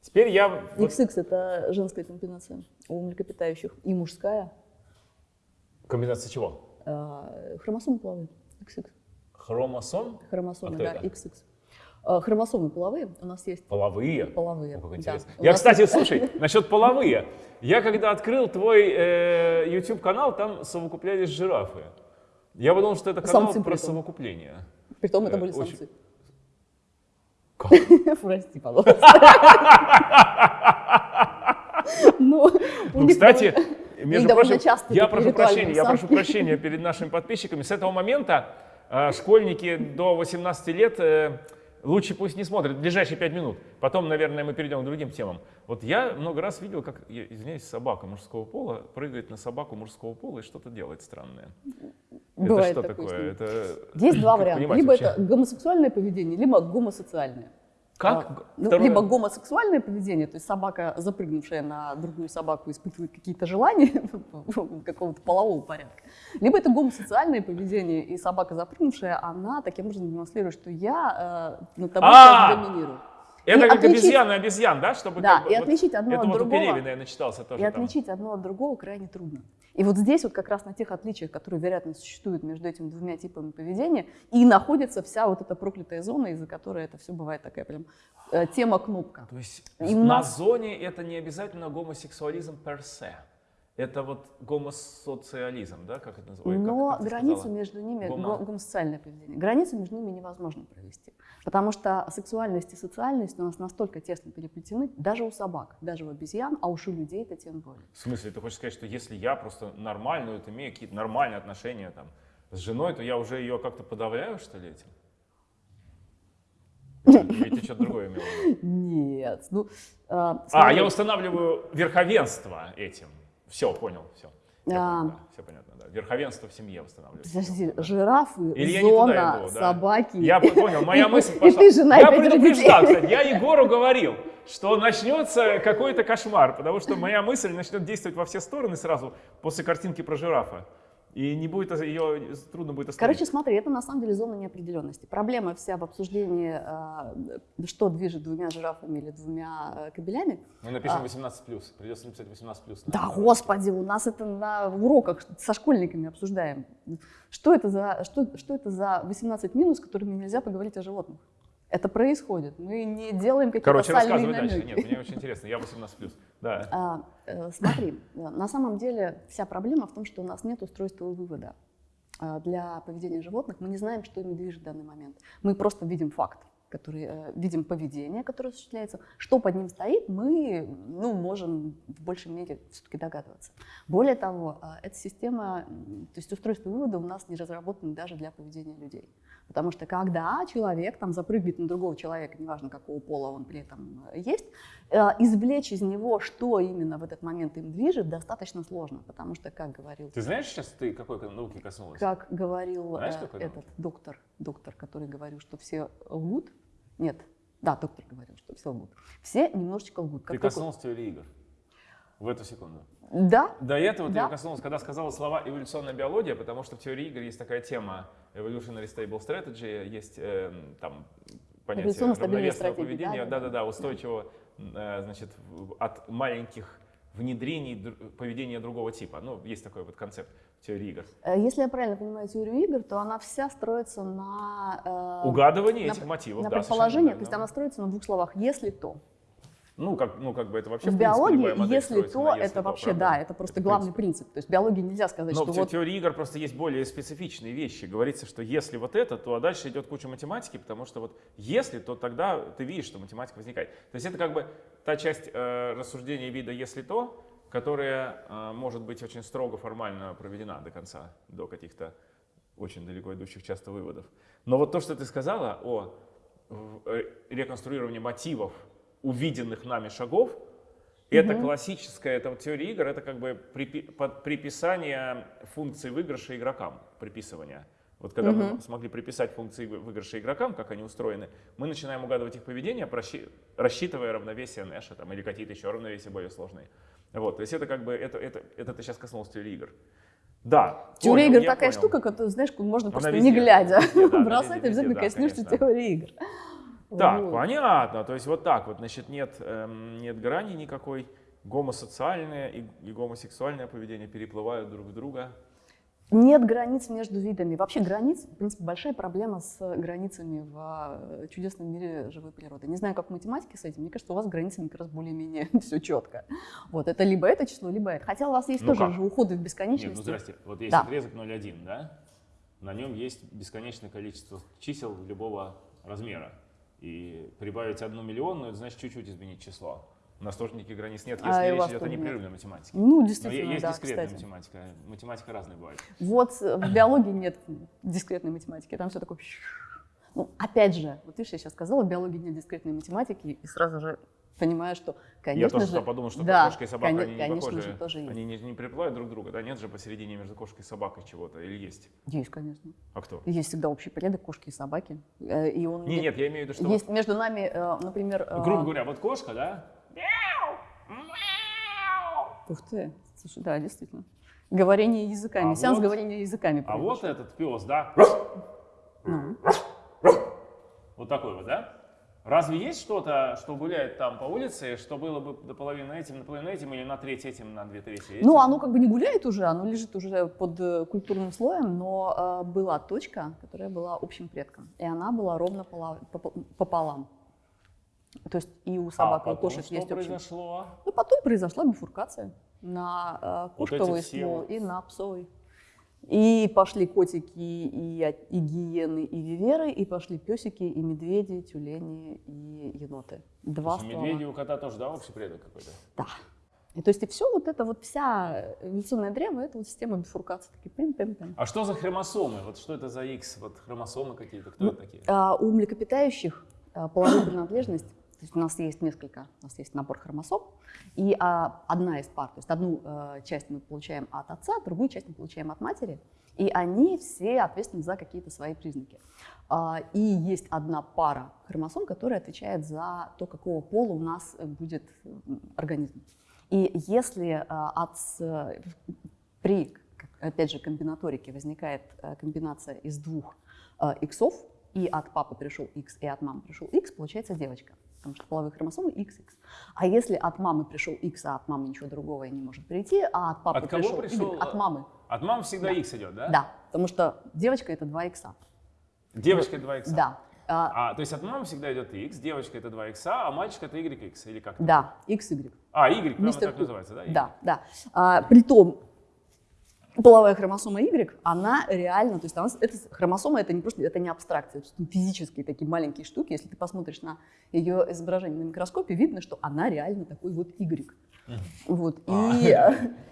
S1: Теперь я...
S2: XX это женская комбинация у млекопитающих и мужская.
S1: Комбинация чего?
S2: А, хромосомы половые, XX.
S1: Хромосом?
S2: Хромосомы, а да, это? XX. А, хромосомы половые у нас есть.
S1: Половые?
S2: Половые,
S1: О, как интересно. Да. Я, кстати, есть... слушай, насчет половые. Я когда открыл твой э, YouTube-канал, там совокуплялись жирафы. Я подумал, что это канал Самцы про притом. совокупление.
S2: Притом это э, были самцы. Очень... Прости, пожалуйста.
S1: Ну, ну кстати, между прочим, я прошу прощения, я прошу прощения перед нашими подписчиками. С этого момента э, школьники до 18 лет э, лучше пусть не смотрят ближайшие 5 минут. Потом, наверное, мы перейдем к другим темам. Вот я много раз видел, как, извиняюсь, собака мужского пола прыгает на собаку мужского пола и что-то делает странное.
S2: Бывает
S1: это что такое? Это...
S2: Есть два варианта. Либо вообще? это гомосексуальное поведение, либо гомосоциальное.
S1: Как?
S2: А, ну, либо гомосексуальное поведение, то есть собака, запрыгнувшая на другую собаку, испытывает какие-то желания какого-то полового порядка. Либо это гомосоциальное поведение, и собака, запрыгнувшая, она таким образом демонстрирует, что я э, над тобой а! доминирую.
S1: Это и как отличить... обезьяна обезьян, да?
S2: Чтобы да, как, и отличить одно
S1: это
S2: от
S1: вот
S2: другого.
S1: Это вот у Пелевина я начитался тоже.
S2: И там. отличить одно от другого крайне трудно. И вот здесь вот как раз на тех отличиях, которые, вероятно, существуют между этими двумя типами поведения, и находится вся вот эта проклятая зона, из-за которой это все бывает такая прям э, тема кнопка.
S1: То есть и на нас... зоне это не обязательно гомосексуализм se. Это вот гомосоциализм, да, как это называется?
S2: Но как, как границу между ними, Гомо... гомосоциальное поведение, границу между ними невозможно провести. Потому что сексуальность и социальность у нас настолько тесно переплетены, даже у собак, даже у обезьян, а уж у людей это тем более.
S1: В смысле, ты хочешь сказать, что если я просто нормально, вот, имею какие-то нормальные отношения там, с женой, то я уже ее как-то подавляю, что ли, этим? Или ты что-то другое имел в виду?
S2: Нет. Ну, а,
S1: А,
S2: смотри,
S1: я устанавливаю верховенство этим. Все, понял, все.
S2: А.
S1: все понятно, да. Верховенство в семье устанавливаю.
S2: Подожди, жирафы,
S1: Или я
S2: зона,
S1: иду, да.
S2: собаки.
S1: Я по- понял, моя мысль
S2: И
S1: пошла.
S2: ты жена, и
S1: я предупреждал, кстати, я Егору говорил, что начнется какой-то кошмар, потому что моя мысль начнет действовать во все стороны сразу после картинки про жирафа. И не будет ее, трудно будет остановить.
S2: Короче, смотри, это на самом деле зона неопределенности. Проблема вся в обсуждении, а, что движет двумя жирафами или двумя э, кобелями.
S1: Мы напишем
S2: а.
S1: 18+, придется написать 18+.
S2: Да, господи, у нас это на уроках со школьниками обсуждаем. Что это за, что, что это за 18 минус, которыми нельзя поговорить о животных? Это происходит. Мы не делаем какие-то
S1: Короче, рассказывай дальше.
S2: намеки.
S1: Нет, мне очень интересно, я 18+. Да.
S2: А, э, смотри, э, на самом деле вся проблема в том, что у нас нет устройства вывода а, для поведения животных. Мы не знаем, что ими движет в данный момент. Мы просто видим факт, который, э, видим поведение, которое осуществляется. Что под ним стоит, мы ну, можем в большей мере все-таки догадываться. Более того, а, эта система, то есть устройство вывода у нас не разработано даже для поведения людей. Потому что когда человек там запрыгнет на другого человека, неважно какого пола он при этом э, есть, э, извлечь из него, что именно в этот момент им движет, достаточно сложно. Потому что, как говорил,
S1: Ты знаешь сейчас, ты какой науки коснулась?
S2: как говорил
S1: Знаешь,
S2: э,
S1: какой
S2: этот
S1: науки?
S2: доктор, доктор, который говорил, что все лгут, нет, да, доктор говорил, что все лгут, все немножечко лгут.
S1: Ты
S2: Как только-
S1: коснулась теории игр в эту секунду.
S2: Да,
S1: До этого ты
S2: Да.
S1: ее коснулась, когда сказала слова эволюционная биология, потому что в теории игр есть такая тема evolutionary stable strategy, есть эм, там понятие равновесного поведения,
S2: да, да,
S1: да-да-да, устойчивого, э, значит, от маленьких внедрений др- поведения другого типа. Ну, есть такой вот концепт теории игр.
S2: Э, если я правильно понимаю теорию игр, то она вся строится на... э,
S1: Угадывание
S2: на-
S1: этих мотивов,
S2: на
S1: да,
S2: предположениях,
S1: совершенно
S2: то есть она строится на двух словах «если то».
S1: Ну, как, ну, как бы это вообще,
S2: в
S1: в принципе,
S2: биологии «если то»
S1: «если
S2: это
S1: то»,
S2: вообще,
S1: правда?
S2: да, это просто
S1: Это
S2: главный
S1: принцип.
S2: принцип. То есть в биологии нельзя сказать,
S1: Но
S2: что
S1: в
S2: вот
S1: теории игр просто есть более специфичные вещи. Говорится, что если вот это, то а дальше идет куча математики, потому что вот если, то тогда ты видишь, что математика возникает. То есть это как бы та часть э, рассуждения вида «если то», которая э, может быть очень строго формально проведена до конца, до каких-то очень далеко идущих часто выводов. Но вот то, что ты сказала о э, реконструировании мотивов увиденных нами шагов, это
S2: Мгм.
S1: классическая, это теория игр, это как бы припи- под- приписание функций выигрыша игрокам, приписывание. Вот когда мы
S2: Мгм.
S1: смогли приписать функции вы- выигрыша игрокам, как они устроены, мы начинаем угадывать их поведение, рассчитывая равновесие Нэша там, или какие-то еще равновесия более сложные. Вот, то есть это как бы, это, это, это ты сейчас коснулся теории игр. Да,
S2: Теория
S1: понял,
S2: игр такая
S1: понял.
S2: штука, которую, знаешь, можно
S1: Она
S2: просто
S1: везде,
S2: не глядя
S1: везде, да, она
S2: бросать,
S1: везде,
S2: обязательно
S1: да,
S2: коснешься теории игр.
S1: Так,
S2: Вот.
S1: понятно. То есть вот так вот, значит, нет, эм, нет грани никакой. Гомосоциальное и, и гомосексуальное поведение переплывают друг в друга.
S2: Нет границ между видами. Вообще границ, в принципе, большая проблема с границами в э, чудесном мире живой природы. Не знаю, как в математике с этим. Мне кажется, у вас с границами как раз более-менее все четко. Вот, это либо это число, либо это. Хотя у вас есть
S1: Ну
S2: тоже
S1: как?
S2: же уходы в
S1: Нет,
S2: бесконечность.
S1: ну здрасте. Вот есть
S2: Да.
S1: отрезок 0,1, да? На нем есть бесконечное количество чисел любого размера. И прибавить одну миллионную, это значит чуть-чуть изменить число. У нас тоже никаких границ нет,
S2: А,
S1: если
S2: у
S1: речь идет о непрерывной математике.
S2: Ну,
S1: Но
S2: действительно,
S1: есть
S2: да,
S1: дискретная
S2: кстати.
S1: математика. Математика разная бывает.
S2: Вот э, в биологии нет дискретной математики, там все такое... Ну, опять же, вот видишь, я сейчас сказала, в биологии нет дискретной математики, и сразу же понимаю, что, конечно
S1: Я тоже
S2: же...
S1: подумал, что
S2: да,
S1: кошка и собака, они не
S2: конечно
S1: похожи.
S2: же, тоже есть.
S1: Они не, не переплывают друг друга, да? Нет же посередине между кошкой и собакой чего-то, или есть?
S2: Есть, конечно.
S1: А кто?
S2: Есть всегда общий порядок кошки и собаки. Э, И он
S1: Не,
S2: не-
S1: нет, я имею в виду, что...
S2: Есть между нами, э, например...
S1: вот,
S2: э,
S1: грубо говоря, вот кошка, да?
S2: Ух ты, слушай, да, действительно. Говорение языками,
S1: А
S2: сеанс
S1: вот-
S2: говорения языками.
S1: А вот этот пес, да?
S2: Ну,
S1: Вот такой вот, да? Разве есть что-то, что гуляет там по улице, что было бы наполовину этим, наполовину этим, или на треть этим, на две трети этим?
S2: Ну, оно как бы не гуляет уже, оно лежит уже под э, культурным слоем, но э, была точка, которая была общим предком, и она была ровно пола- попо- пополам. То есть и у
S1: а
S2: собак, и у
S1: потом
S2: кошек
S1: что
S2: есть общий.
S1: произошло?
S2: Ну, потом произошла бифуркация на э,
S1: Вот
S2: кошковый
S1: все
S2: ствол
S1: вот.
S2: и на псовый. И пошли котики, и, и гиены, и виверы, и пошли песики, и медведи, тюлени, и еноты.
S1: То
S2: Два
S1: есть у
S2: ствола.
S1: медведя и у кота тоже, да, общий предок какой-то?
S2: Да. И то есть и все вот это вот вся эволюционная древо, это вот система бифуркации. Такие пим пим пим
S1: А что за хромосомы? Вот что это за X? Вот хромосомы какие-то, кто
S2: Ну,
S1: это такие?
S2: А, у млекопитающих а, половая принадлежность, то есть у нас есть несколько, у нас есть набор хромосом, и а, одна из пар, то есть одну а, часть мы получаем от отца, другую часть мы получаем от матери, и они все ответственны за какие-то свои признаки. А, и есть одна пара хромосом, которая отвечает за то, какого пола у нас будет организм. И если а, от, при, опять же, комбинаторике возникает э, комбинация из двух э, иксов, и от папы пришел X, и от мамы пришел X, получается девочка. Потому что половые хромосомы XX. А если от мамы пришел X, а от мамы ничего другого и не может прийти, а от папы
S1: От кого
S2: пришел,
S1: пришел,
S2: Y, от
S1: э,
S2: мамы.
S1: От мам всегда
S2: Да.
S1: X идет, да?
S2: Да, потому что девочка это 2 икса.
S1: Девочка 2 X.
S2: Да. А,
S1: А, то есть от мамы всегда идет X, девочка это 2 X, а мальчик это YX или как?
S2: да, XY.
S1: А, Y,
S2: Мистер
S1: так называется, да? Y?
S2: Да, да. А, притом половая хромосома Y, она реально, то есть она, это, хромосома это не просто, это не абстракция, это физические такие маленькие штуки. Если ты посмотришь на ее изображение на микроскопе, видно, что она реально такой вот Y. Вот.
S1: А.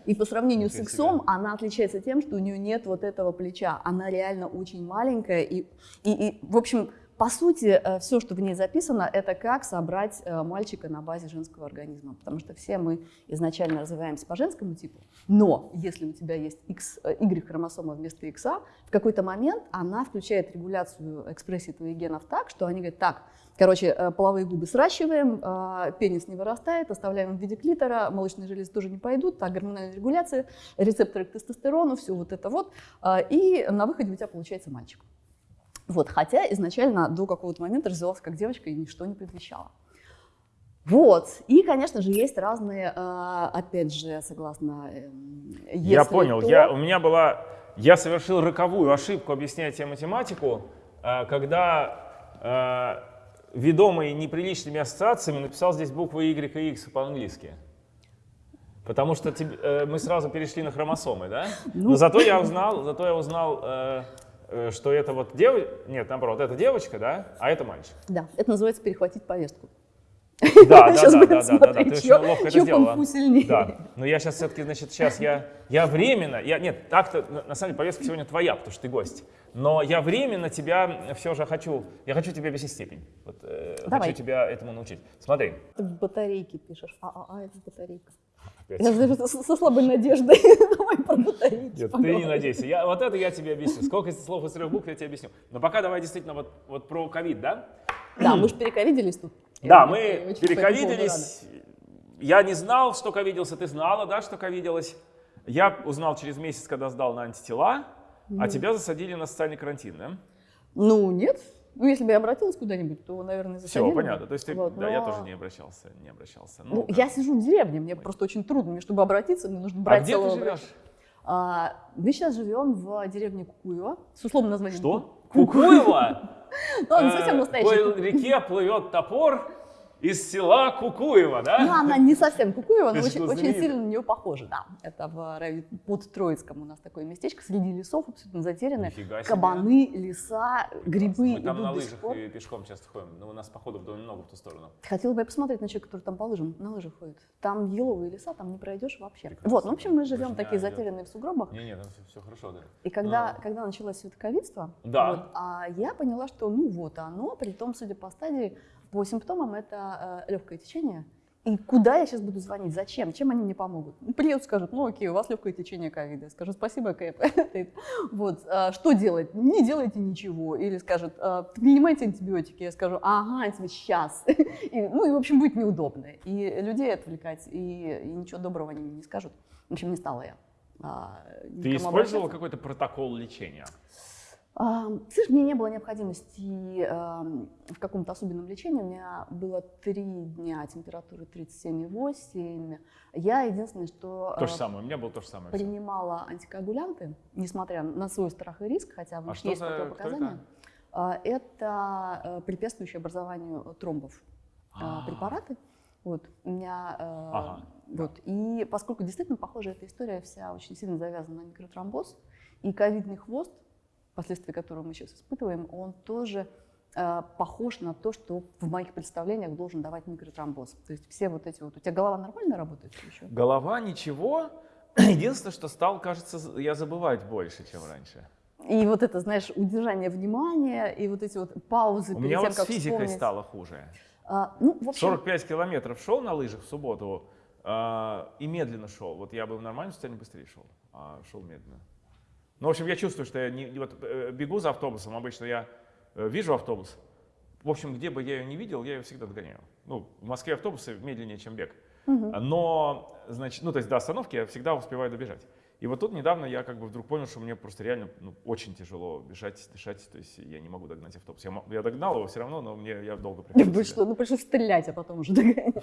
S2: И, и по сравнению с иксом она отличается тем, что у нее нет вот этого плеча. Она реально очень маленькая. И, и, и в общем, по сути, все, что в ней записано, это как собрать э, мальчика на базе женского организма. Потому что все мы изначально развиваемся по женскому типу. Но если у тебя есть X, э, Y-хромосома вместо X, в какой-то момент она включает регуляцию экспрессии твоих генов так, что они говорят, так, Короче, э, половые губы сращиваем, э, пенис не вырастает, оставляем в виде клитора, молочные железы тоже не пойдут, так, гормональная регуляция, рецепторы к тестостерону, все вот это вот. э, И на выходе у тебя получается мальчик. Вот, хотя изначально до какого-то момента развивался как девочка и ничто не предвещало. Вот. И, конечно же, есть разные, э, опять же, согласно... эм,
S1: Я
S2: если
S1: понял.
S2: то-
S1: Я, у меня была... Я совершил роковую ошибку, объясняя тебе математику, э, когда э, ведомый неприличными ассоциациями написал здесь буквы Y и X по-английски. Потому что тебе- э, мы сразу перешли на хромосомы, да?
S2: Ну.
S1: Но зато я узнал, зато я узнал, э, что это вот девочка, нет, наоборот, это девочка, да, а это мальчик.
S2: Да, это называется перехватить повестку.
S1: Да, да, да, да, да, да, ты очень ловко это сделала. Да, но я сейчас все-таки, значит, сейчас я, я временно, я, нет, так-то, на, самом деле, повестка сегодня твоя, потому что ты гость, но я временно тебя все же хочу, я хочу тебе объяснить степень, вот, э, хочу тебя этому научить. Смотри,
S2: Ты в батарейке пишешь. А, а, а, это батарейка.
S1: Опять.
S2: Я даже со, слабой надеждой. Давай.
S1: Нет, ты не надейся. Я, вот это я тебе объясню. Сколько слов из трех букв я тебе объясню. Но пока давай действительно вот, вот про ковид, да?
S2: Да, мы же перековиделись тут.
S1: Да, мы перековиделись. Я не знал, что ковиделся. Ты знала, да, что ковиделась. Я узнал через месяц, когда сдал на антитела, а тебя засадили на социальный карантин, да?
S2: Ну, нет. Ну, если бы я обратилась куда-нибудь, то, наверное,
S1: Все,
S2: засадили бы.
S1: понятно. То есть ты,
S2: Вот,
S1: да, я
S2: но-
S1: тоже не обращался, не обращался.
S2: Ну,
S1: как?
S2: я сижу в деревне, мне просто очень трудно. Мне, чтобы обратиться, мне нужно
S1: А
S2: брать
S1: где ты живешь?
S2: А, мы сейчас живем в деревне Кукуево с условным названием.
S1: Что? Кукуево?
S2: Ну, не совсем
S1: Э,
S2: настоящий.
S1: По реке плывет топор из села Кукуево, да?
S2: Ну, она не совсем Кукуева, но очень, очень сильно на нее похожа, да. Это в под Троицком у нас такое местечко, среди лесов, абсолютно
S1: себе.
S2: Кабаны, леса, грибы
S1: Мы там на лыжах и пешком часто ходим, но у нас походов довольно много в ту сторону.
S2: Хотела бы я посмотреть на человека, который там по лыжам, на лыжах ходит. Там еловые леса, там не пройдешь вообще.
S1: Прекрасно.
S2: Вот, ну, в общем, мы живем
S1: Очень
S2: такие
S1: идет.
S2: затерянные в сугробах.
S1: Не-не, там все, хорошо, да.
S2: И когда,
S1: А.
S2: когда началось это ковидство,
S1: Да.
S2: вот, а я поняла, что ну вот оно, при том, судя по стадии, по симптомам это э, легкое течение. И куда я сейчас буду звонить? Зачем? Чем они мне помогут? Ну, приедут, скажут, ну окей, у вас легкое течение ковида. Скажу, спасибо, Кэп. Вот, а, что делать? Не делайте ничего. Или скажут, «А, принимайте антибиотики. Я скажу, ага, сейчас. И, ну и, в общем, будет неудобно. И людей отвлекать, и, и ничего доброго они мне не скажут. В общем, не стала я. а,
S1: Ты использовала какой-то протокол лечения?
S2: А, Слышь, мне не было необходимости ам, в каком-то особенном лечении. У меня было три дня температуры 37,8. Я единственное, что
S1: То же
S2: а,
S1: самое, у меня было то же самое.
S2: принимала антикоагулянты, несмотря на свой страх и риск, хотя
S1: А что
S2: есть
S1: за-
S2: противопоказания.
S1: это?
S2: А, Это э, препятствующие образованию тромбов э,
S1: А.
S2: препараты. Вот, у меня, э,
S1: Ага,
S2: вот, и поскольку действительно, похоже, эта история вся очень сильно завязана на микротромбоз, и ковидный хвост, последствия которого мы сейчас испытываем, он тоже э, похож на то, что в моих представлениях должен давать микротромбоз. То есть все вот эти вот... У тебя голова нормально работает еще?
S1: Голова ничего. Единственное, что стал, кажется, я забывать больше, чем раньше.
S2: И вот это, знаешь, удержание внимания, и вот эти вот паузы
S1: У меня
S2: тем,
S1: вот с физикой
S2: вспомнить.
S1: стало хуже.
S2: А, ну, в общем,
S1: 45 километров шел на лыжах в субботу а, и медленно шел. Вот я бы в нормальном состоянии быстрее шел, а шел медленно. Ну, в общем, я чувствую, что я не, вот, э, бегу за автобусом. Обычно я э, вижу автобус. В общем, где бы я ее не видел, я ее всегда догоняю. Ну, в Москве автобусы медленнее, чем бег. Но, значит, ну, то есть до остановки я всегда успеваю добежать. И вот тут недавно я как бы вдруг понял, что мне просто реально ну, очень тяжело бежать, дышать, то есть я не могу догнать автобус. Я, я догнал его все равно, но мне я долго приходил.
S2: Вы что, ну пришлось стрелять, а потом уже догонять.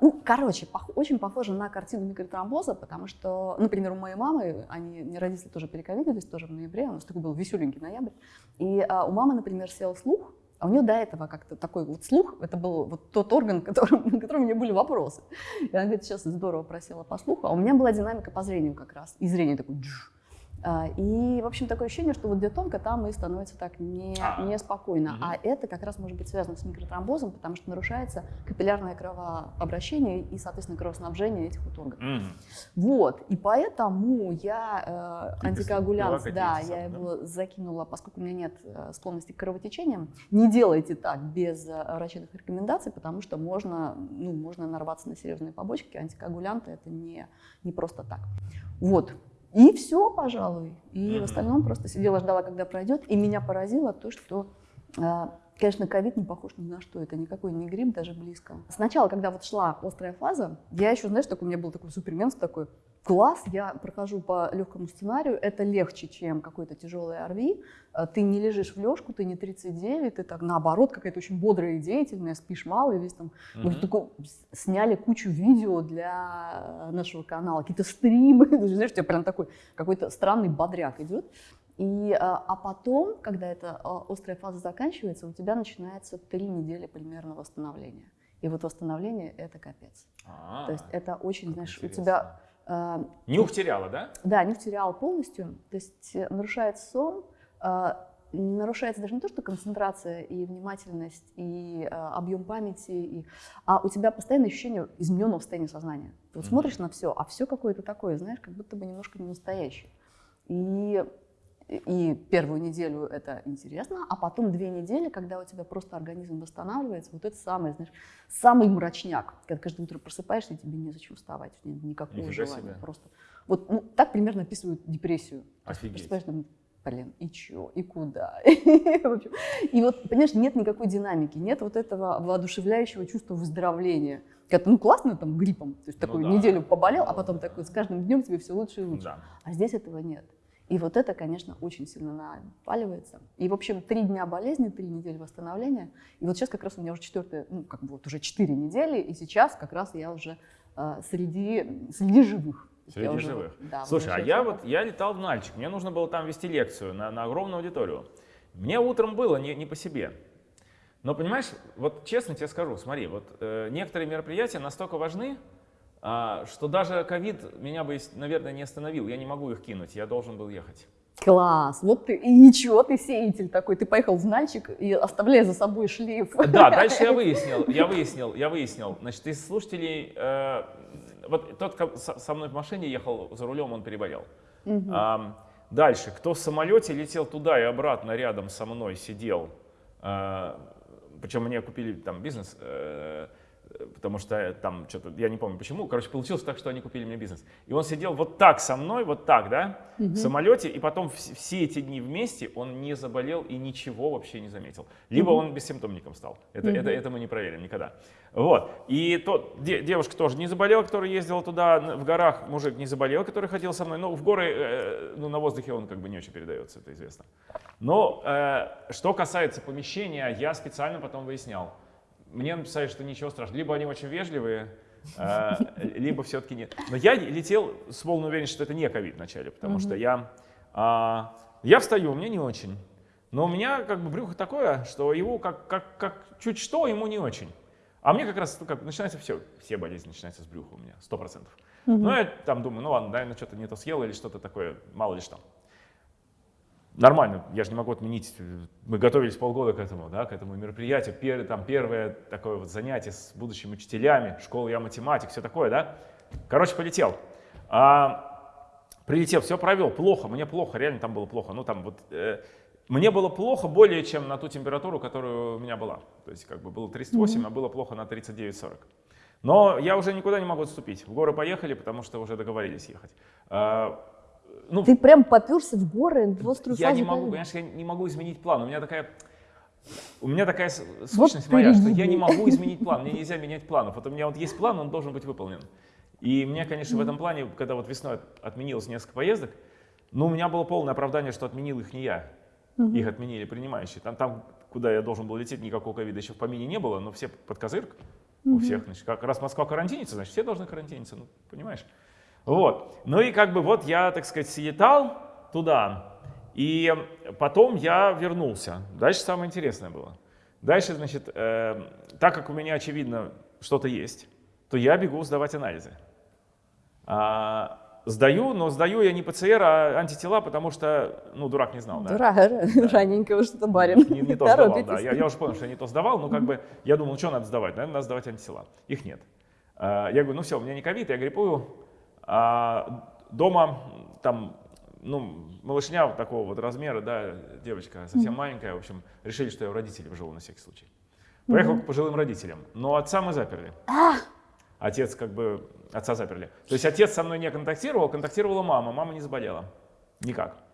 S2: Ну, короче, очень похоже на картину микротромбоза, потому что, например, у моей мамы, они, родители тоже перековидились, тоже в ноябре, у нас такой был веселенький ноябрь, и а, у мамы, например, сел слух, а у нее до этого как-то такой вот слух, это был вот тот орган, которым, на котором у нее были вопросы. И она говорит, сейчас здорово просела по слуху, а у меня была динамика по зрению как раз, и зрение такое джуш. А, И, в общем, такое ощущение, что вот где тонко, там и становится так не,
S1: А.
S2: неспокойно. А это как раз может быть связано с микротромбозом, потому что нарушается капиллярное кровообращение и, соответственно, кровоснабжение этих вот органов. Вот, и поэтому я э, антикоагулянт, да, я
S1: сам, да?
S2: его закинула, поскольку у меня нет э, склонности к кровотечениям. Не делайте так без э, врачебных рекомендаций, потому что можно, ну, можно нарваться на серьезные побочки. Антикоагулянты это не, не просто так. Вот. И все, пожалуй. И
S1: Мгм.
S2: в остальном просто сидела, ждала, когда пройдет. И меня поразило то, что э, Конечно, ковид не похож ни на что, это никакой не грипп, даже близко. Сначала, когда вот шла острая фаза, я еще, знаешь, такой, у меня был такой суперменство такой, класс, я прохожу по легкому сценарию, это легче, чем какой-то тяжелый ОРВИ, Э, ты не лежишь в лёжку, ты не 39, ты так наоборот какая-то очень бодрая и деятельная, спишь мало, и весь там, мы
S1: Мгм.
S2: такой, с- сняли кучу видео для э, нашего канала, какие-то стримы, знаешь, у тебя прям такой какой-то странный бодряк идет. И, э, а потом, когда эта острая фаза заканчивается, у тебя начинается три недели примерно восстановления. И вот восстановление – это капец.
S1: А,
S2: То есть это очень, знаешь, у
S1: интересно.
S2: тебя э,
S1: Нюх теряла, да?
S2: да, не терял полностью. То есть э, нарушается сон, э, нарушается даже не то, что концентрация и внимательность, и э, объем памяти, и, а у тебя постоянное ощущение измененного состояния сознания. Ты вот
S1: Мгм.
S2: смотришь на все, а все какое-то такое, знаешь, как будто бы немножко не настоящее. И, и первую неделю это интересно, а потом две недели, когда у тебя просто организм восстанавливается, вот это самое, знаешь, самый мрачняк, когда каждое утро просыпаешься, и тебе незачем вставать, нет никакого
S1: Нифига
S2: желания.
S1: себе.
S2: Просто. Вот ну, так примерно описывают депрессию.
S1: Офигеть.
S2: просыпаешься, блин, и чё, и куда? И вот, понимаешь, нет никакой динамики, нет вот этого воодушевляющего чувства выздоровления. Когда, ну, классно там гриппом, то есть
S1: Ну
S2: такую
S1: да.
S2: неделю поболел, а потом такой с каждым днем тебе все лучше и лучше.
S1: Да.
S2: А здесь этого нет. И вот это, конечно, очень сильно наваливается. И, в общем, три дня болезни, три недели восстановления. И вот сейчас как раз у меня уже четвертая, ну, как бы вот уже четыре недели, и сейчас как раз я уже э, среди, среди живых. Я
S1: Среди
S2: уже
S1: живых.
S2: вот, да,
S1: Слушай, а
S2: уже
S1: я вот, я летал в Нальчик, мне нужно было там вести лекцию на, на огромную аудиторию. Мне утром было не, не по себе. Но понимаешь, вот честно тебе скажу, смотри, вот э, некоторые мероприятия настолько важны, что даже ковид меня бы, наверное, не остановил. Я не могу их кинуть, я должен был ехать.
S2: Класс, вот ты, и ничего, ты сеятель такой, ты поехал в Нальчик и оставляя за собой шлейф.
S1: Да, дальше я выяснил, я выяснил, я выяснил. Значит, из слушателей, э, вот тот, со мной в машине ехал за рулем, он переболел.
S2: Мгм.
S1: Ам, дальше, кто в самолете летел туда и обратно рядом со мной сидел, причем мне купили там бизнес, э, потому что там что-то, я не помню почему, короче, получилось так, что они купили мне бизнес. И он сидел вот так со мной, вот так, да, в самолете, и потом вс- все эти дни вместе он не заболел и ничего вообще не заметил. Либо он бессимптомником стал. Это, это, это мы не проверим никогда. Вот. И тот, де- девушка тоже не заболела, которая ездила туда в горах, мужик не заболел, который ходил со мной. Ну, в горы, э, ну, на воздухе он как бы не очень передается, это известно. Но э, что касается помещения, я специально потом выяснял. Мне написали, что ничего страшного. Либо они очень вежливые, э, либо все-таки нет. Но я летел с полной уверенностью, что это не ковид вначале, потому что я, а, я встаю, мне не очень. Но у меня как бы брюхо такое, что его как, как, как чуть что, ему не очень. А мне как раз ну, как, начинается все, все болезни начинаются с брюха у меня, сто процентов. Ну, я там думаю, ну ладно, наверное, что-то не то съел или что-то такое, мало ли что. Нормально, я же не могу отменить. Мы готовились полгода к этому, да, к этому мероприятию. Пер, там первое такое вот занятие с будущими учителями, школа я математик, все такое, да. Короче, полетел. А, прилетел, все провел, плохо, мне плохо, реально там было плохо. Ну там вот э, мне было плохо более чем на ту температуру, которая у меня была. То есть как бы было 38, mm-hmm. а было плохо на 39-40. Но я уже никуда не могу отступить. В горы поехали, потому что уже договорились ехать.
S2: Ну, Ты прям поперся в горы в острую
S1: Я не могу, конечно, я не могу изменить план. У меня такая, у меня такая сущность вот моя, что я не могу изменить план. Мне нельзя менять планов. Вот у меня вот есть план, он должен быть выполнен. И мне, конечно, в этом плане, когда вот весной отменилось несколько поездок, ну, у меня было полное оправдание, что отменил их не я. Их отменили принимающие. Там, там, куда я должен был лететь, никакого ковида еще в помине не было, но все под козырк у всех. Значит, как раз Москва карантинится, значит, все должны карантиниться, ну, понимаешь? Вот. Ну и как бы вот я, так сказать, слетал туда, и потом я вернулся. Дальше самое интересное было. Дальше, значит, э, так как у меня, очевидно, что-то есть, то я бегу сдавать анализы. А, сдаю, но сдаю я не ПЦР, а антитела, потому что, ну, дурак не знал, да?
S2: Дурак, да. раненько что-то барин.
S1: Не, не то сдавал, да. Я, я уже понял, что я не то сдавал, но как бы я думал, ну, что надо сдавать? Наверное, надо сдавать антитела. Их нет. А, я говорю, ну все, у меня не ковид, я гриппую, а дома там, ну, малышня вот такого вот размера, да, девочка совсем mm-hmm. маленькая, в общем, решили, что я у родителей живу на всякий случай. Поехал mm-hmm. к пожилым родителям, но отца мы заперли. Отец как бы, отца заперли. То есть отец со мной не контактировал, контактировала мама, мама не заболела. Никак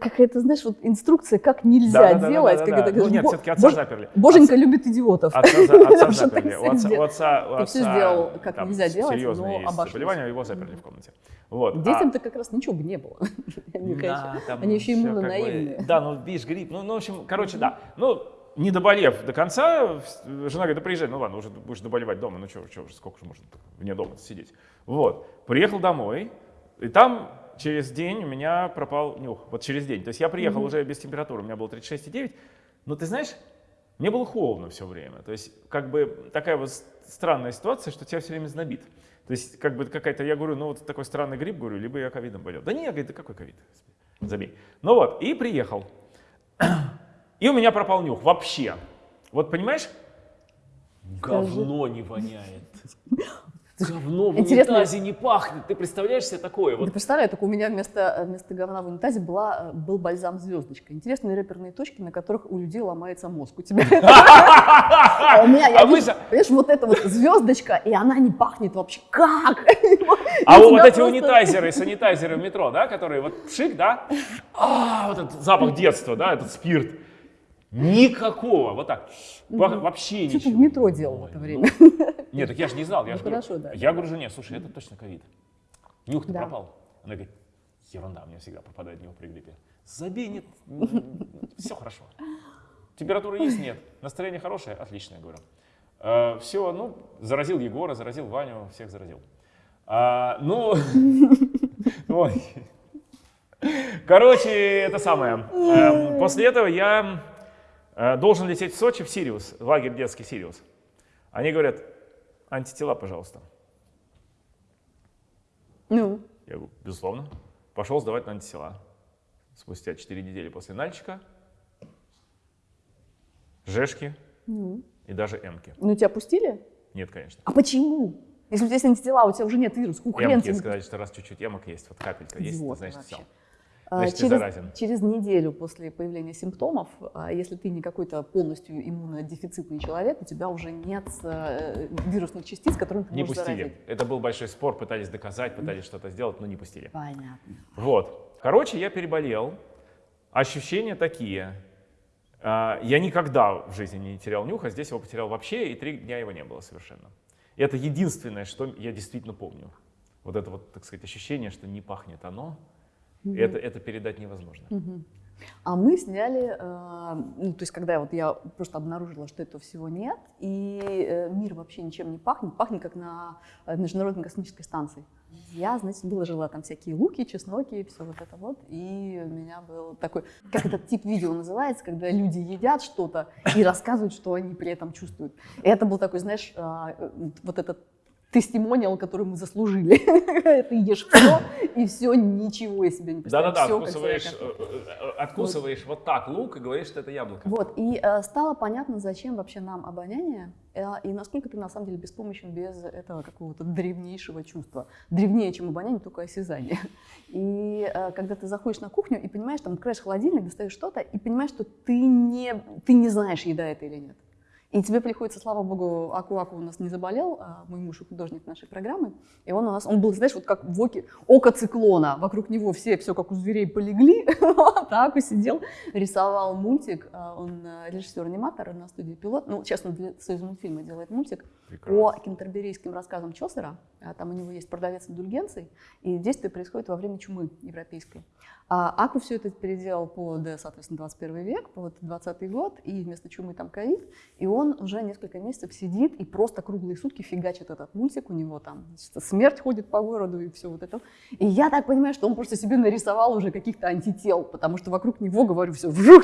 S2: какая-то, знаешь, вот инструкция, как нельзя да, делать. Да, да,
S1: да, да. Ну, нет, все-таки отца Бож... заперли.
S2: Боженька отца... любит идиотов.
S1: Отца, отца заперли. У отца, у отца, у
S2: Ты все сделал, как там, нельзя делать,
S1: серьезные но есть заболевания, его заперли в комнате. Вот.
S2: Детям-то а... как раз ничего бы не было. Они, да, Они еще иммунонаивные.
S1: Бы... Да, ну, видишь, грипп. Ну, ну, в общем, короче, да. Ну, не доболев до конца, жена говорит, да приезжай, ну ладно, уже будешь доболевать дома, ну что сколько же можно вне дома сидеть. Вот, приехал домой, и там через день у меня пропал нюх. Вот через день. То есть я приехал mm-hmm. уже без температуры, у меня было 36,9. Но ты знаешь, мне было холодно все время. То есть как бы такая вот странная ситуация, что тебя все время знобит. То есть как бы какая-то, я говорю, ну вот такой странный грипп, говорю, либо я ковидом болел. Да не, я говорю, да какой ковид? Забей. Ну вот, и приехал. И у меня пропал нюх вообще. Вот понимаешь? Говно не воняет. Говно в Интересно. унитазе не пахнет. Ты представляешь себе такое?
S2: Вот. Да представляю, только у меня вместо, вместо говна в унитазе была, был бальзам звездочка. Интересные реперные точки, на которых у людей ломается мозг. У тебя А у меня, я понимаешь, вот эта вот звездочка, и она не пахнет вообще. Как?
S1: А вот эти унитайзеры, санитайзеры в метро, да, которые вот шик, да? А, вот этот запах детства, да, этот спирт. Никакого, вот так, вообще ничего.
S2: Что ты в метро делал в это время?
S1: Нет, так я же не знал. Я, ну, же хорошо, говорю, да. я говорю жене, слушай, это точно ковид. Нюх-то да. пропал. Она говорит, ерунда, у меня всегда пропадает нюх при гриппе. Забей, нет, все хорошо. Температура есть? Нет. Настроение хорошее? Отлично, я говорю. А, все, ну, заразил Егора, заразил Ваню, всех заразил. А, ну. Короче, это самое. Эм, после этого я э, должен лететь в Сочи в Сириус, лагерь детский Сириус. Они говорят, антитела, пожалуйста.
S2: Ну?
S1: Я говорю, безусловно. Пошел сдавать на антитела. Спустя 4 недели после нальчика, жешки ну. и даже эмки.
S2: Ну, тебя пустили?
S1: Нет, конечно.
S2: А почему? Если у тебя есть антитела, у тебя уже нет вируса,
S1: Эмки, сказать, что раз чуть-чуть эмок есть, вот капелька есть, значит вообще. все.
S2: Значит, через, через неделю после появления симптомов, а, если ты не какой-то полностью иммунодефицитный человек, у тебя уже нет э, вирусных частиц, которые ты
S1: не
S2: можешь
S1: пустили.
S2: заразить.
S1: Это был большой спор, пытались доказать, пытались что-то сделать, но не пустили.
S2: Понятно.
S1: Вот. Короче, я переболел. Ощущения такие. А, я никогда в жизни не терял нюха, здесь его потерял вообще, и три дня его не было совершенно. Это единственное, что я действительно помню. Вот это вот, так сказать, ощущение, что не пахнет оно, Угу. Это, это передать невозможно.
S2: Угу. А мы сняли, э, ну, то есть когда вот я просто обнаружила, что этого всего нет, и э, мир вообще ничем не пахнет, пахнет как на э, Международной космической станции. Я, знаете, выложила там всякие луки, чесноки, все вот это вот, и у меня был такой, как этот тип видео называется, когда люди едят что-то и рассказывают, что они при этом чувствуют. И это был такой, знаешь, э, вот этот тестимониал, который мы заслужили. Ты ешь все, и все, ничего из себя не представляешь.
S1: Да-да-да, откусываешь, э, э, откусываешь вот так лук и говоришь, что это яблоко.
S2: Вот, и э, стало понятно, зачем вообще нам обоняние, э, и насколько ты на самом деле беспомощен без этого какого-то древнейшего чувства. Древнее, чем обоняние, только осязание. И э, когда ты заходишь на кухню и понимаешь, там, открываешь холодильник, достаешь что-то, и понимаешь, что ты не, ты не знаешь, еда это или нет. И тебе приходится, слава богу, Аку-Аку у нас не заболел, а мой муж художник нашей программы, и он у нас, он был, знаешь, вот как в оке, око циклона, вокруг него все, все как у зверей полегли, так и сидел, рисовал мультик, а, он э, режиссер-аниматор на студии «Пилот», ну, честно, для Союз мультфильма делает мультик. По кентерберийским рассказам Чосера, А там у него есть продавец индульгенций, и действие происходит во время чумы европейской. А Аку все это переделал под, соответственно, 21 век, под 20 год, и вместо чумы там ковид, и он уже несколько месяцев сидит и просто круглые сутки фигачит этот мультик, у него там значит, смерть ходит по городу и все вот это. И я так понимаю, что он просто себе нарисовал уже каких-то антител, потому что вокруг него, говорю, все вжух.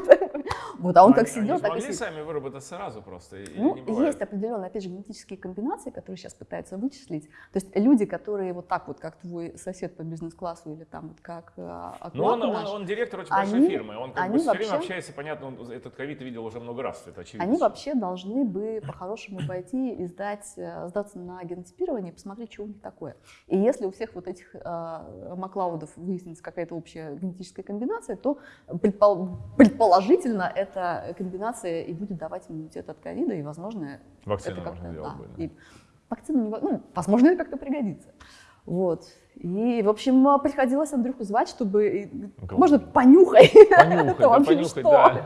S2: Вот, а он как сидел,
S1: они
S2: так и сидит.
S1: сами выработать сразу просто?
S2: Ну, есть определенные, опять же, генетические комбинации, которые сейчас пытаются вычислить. То есть люди, которые вот так вот, как твой сосед по бизнес-классу или там вот как э,
S1: Ну, он, он, он директор очень
S2: они-
S1: большой фирмы, он как
S2: они
S1: бы все время
S2: вообще-
S1: общается, понятно, он этот ковид видел уже много раз, это очевидно.
S2: они вообще должны бы по-хорошему пойти и сдать, э, сдаться на генотипирование посмотреть, что у них такое. И если у всех вот этих э, Маклаудов выяснится какая-то общая генетическая комбинация, то предпол- предположительно эта комбинация и будет давать иммунитет от ковида, и, возможно,
S1: Вакцину
S2: это как-то, да,
S1: да.
S2: и вакцину, не ну, возможно, это как-то пригодится. Вот. И, в общем, а, приходилось Андрюху звать, чтобы... и,
S1: Кого?
S2: Можно понюхай.
S1: Понюхать,
S2: Это
S1: да, понюхать,
S2: что?
S1: да.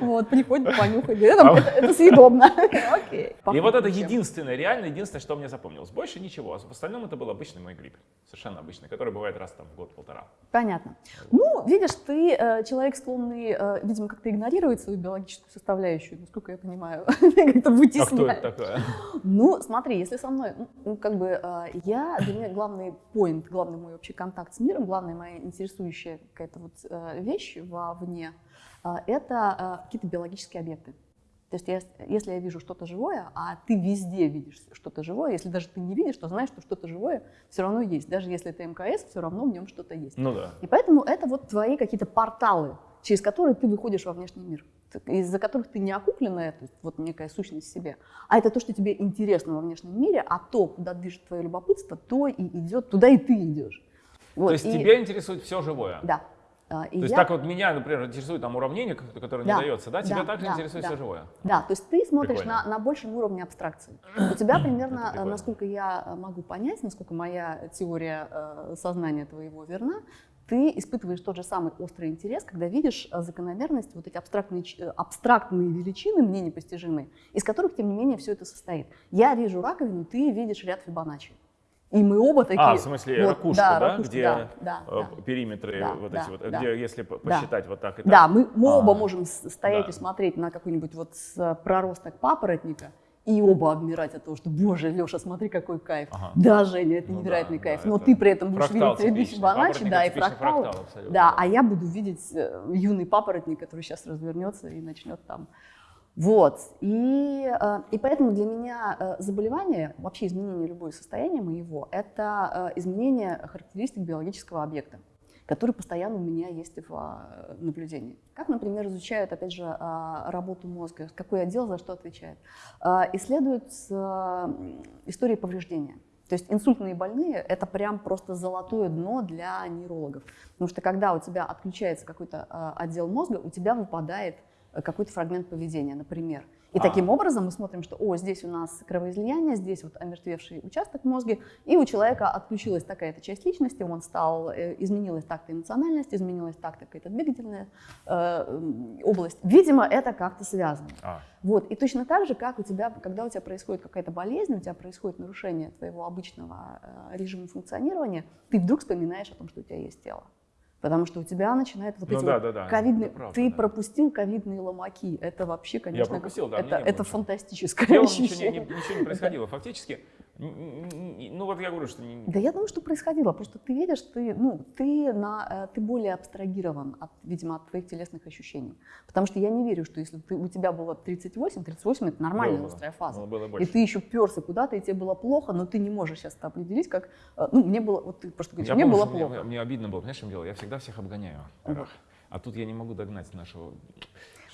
S2: Вот, приходит понюхать. Это, это, это съедобно. Окей.
S1: И вот это единственное, реально единственное, что мне запомнилось. Больше ничего. В остальном это был обычный мой грипп. Совершенно обычный, который бывает раз там в год-полтора.
S2: Понятно. Ну, видишь, ты э, человек склонный, э, видимо, как-то игнорировать свою биологическую составляющую, насколько я понимаю, как-то
S1: А кто это такое?
S2: Ну, смотри, если со мной, ну, ну, как бы, э, я, для меня главный поинт, главный мой общий контакт с миром, главная моя интересующая какая-то вот э, вещь вовне, э, это э, какие-то биологические объекты. То есть я- если я вижу что-то живое, а ты везде видишь что-то живое, если даже ты не видишь, то знаешь, что что-то живое все равно есть. Даже если это МКС, все равно в нем что-то есть.
S1: Ну да.
S2: И поэтому это вот твои какие-то порталы, через которые ты выходишь во внешний мир, из-за которых ты не окупленная, то есть вот некая сущность в себе, а это то, что тебе интересно во внешнем мире, а то, куда движет твое любопытство, то и идет, туда и ты идешь. Вот,
S1: То есть
S2: и-
S1: тебя интересует все живое?
S2: Да. А, и
S1: То есть
S2: я-
S1: так вот меня, например, интересует там уравнение, ко- которое
S2: Да,
S1: не дается, да? Тебя
S2: да,
S1: также
S2: да,
S1: интересует
S2: да.
S1: все живое?
S2: Да, то есть ты смотришь на,
S1: Прикольно.
S2: на большем уровне абстракции. У тебя примерно, э, насколько я э, могу понять, насколько моя теория э, сознания твоего верна, ты испытываешь тот же самый острый интерес, когда видишь э, закономерность, вот эти абстрактные, э, абстрактные величины, мне непостижимые, из которых, тем не менее, все это состоит. Я вижу раковину, ты видишь ряд Фибоначчи. И мы оба такие...
S1: А, в смысле,
S2: вот,
S1: ракушку,
S2: да,
S1: да?
S2: ракушку,
S1: где
S2: да, да,
S1: э,
S2: да.
S1: периметры
S2: Да,
S1: вот
S2: да,
S1: эти вот,
S2: да.
S1: где если по-
S2: Да.
S1: посчитать вот так и так.
S2: Да, мы, мы
S1: А,
S2: оба можем стоять
S1: да.
S2: и смотреть на какой-нибудь вот проросток папоротника и оба обмирать от того, что, боже, Леша, смотри, какой кайф.
S1: Ага.
S2: Да, Женя, это
S1: Ну
S2: невероятный
S1: да,
S2: кайф.
S1: да,
S2: Но
S1: это
S2: ты при этом будешь
S1: фрактал
S2: видеть. Фибоначчи,
S1: Папоротник
S2: да, и
S1: фрактал абсолютно,
S2: Да,
S1: да.
S2: а я буду видеть э, юный папоротник, который сейчас развернется и начнет там. Вот. И, э, и поэтому для меня э, заболевание, вообще изменение любого состояния моего, это изменение характеристик биологического объекта который постоянно у меня есть в а, наблюдении. Как, например, изучают, опять же, а, работу мозга, какой отдел за что отвечает. А, Исследуют истории повреждения. То есть инсультные больные – это прям просто золотое дно для нейрологов. Потому что когда у тебя отключается какой-то отдел мозга, у тебя выпадает э, какой-то фрагмент поведения, например. И
S1: А.
S2: таким образом мы смотрим, что, о, здесь у нас кровоизлияние, здесь вот омертвевший участок в мозге, и у человека отключилась такая-то часть личности, он стал, э, изменилась так-то эмоциональность, изменилась так-то какая-то двигательная э, область. Видимо, это как-то связано.
S1: А,
S2: Вот. И точно так же, как у тебя, когда у тебя происходит какая-то болезнь, у тебя происходит нарушение твоего обычного э, режима функционирования, ты вдруг вспоминаешь о том, что у тебя есть тело. Потому что у тебя начинает вот
S1: Ну
S2: эти
S1: да,
S2: вот
S1: да, да,
S2: ковидные...
S1: это правда,
S2: ты
S1: да.
S2: пропустил ковидные ломаки. Это вообще, конечно,
S1: пропустил, да,
S2: это,
S1: было
S2: это
S1: ничего.
S2: фантастическое
S1: ничего
S2: ощущение.
S1: не- ничего не происходило. Фактически, Ну вот я говорю, что...
S2: Да я думаю, что происходило. Просто ты видишь, ты, ну, ты, на, э, ты более абстрагирован, от, видимо, от твоих телесных ощущений. Потому что я не верю, что если ты, у тебя было 38, 38 это нормальная было, острая фаза.
S1: Было, было
S2: и ты еще перся куда-то, и тебе было плохо, но ты не можешь сейчас это определить, как... Э, ну, мне было... Вот ты просто говоришь, я мне помню, было плохо.
S1: Мне, мне обидно было, понимаешь, что дело? Я всегда всех обгоняю. Uh-huh. А тут я не могу догнать нашего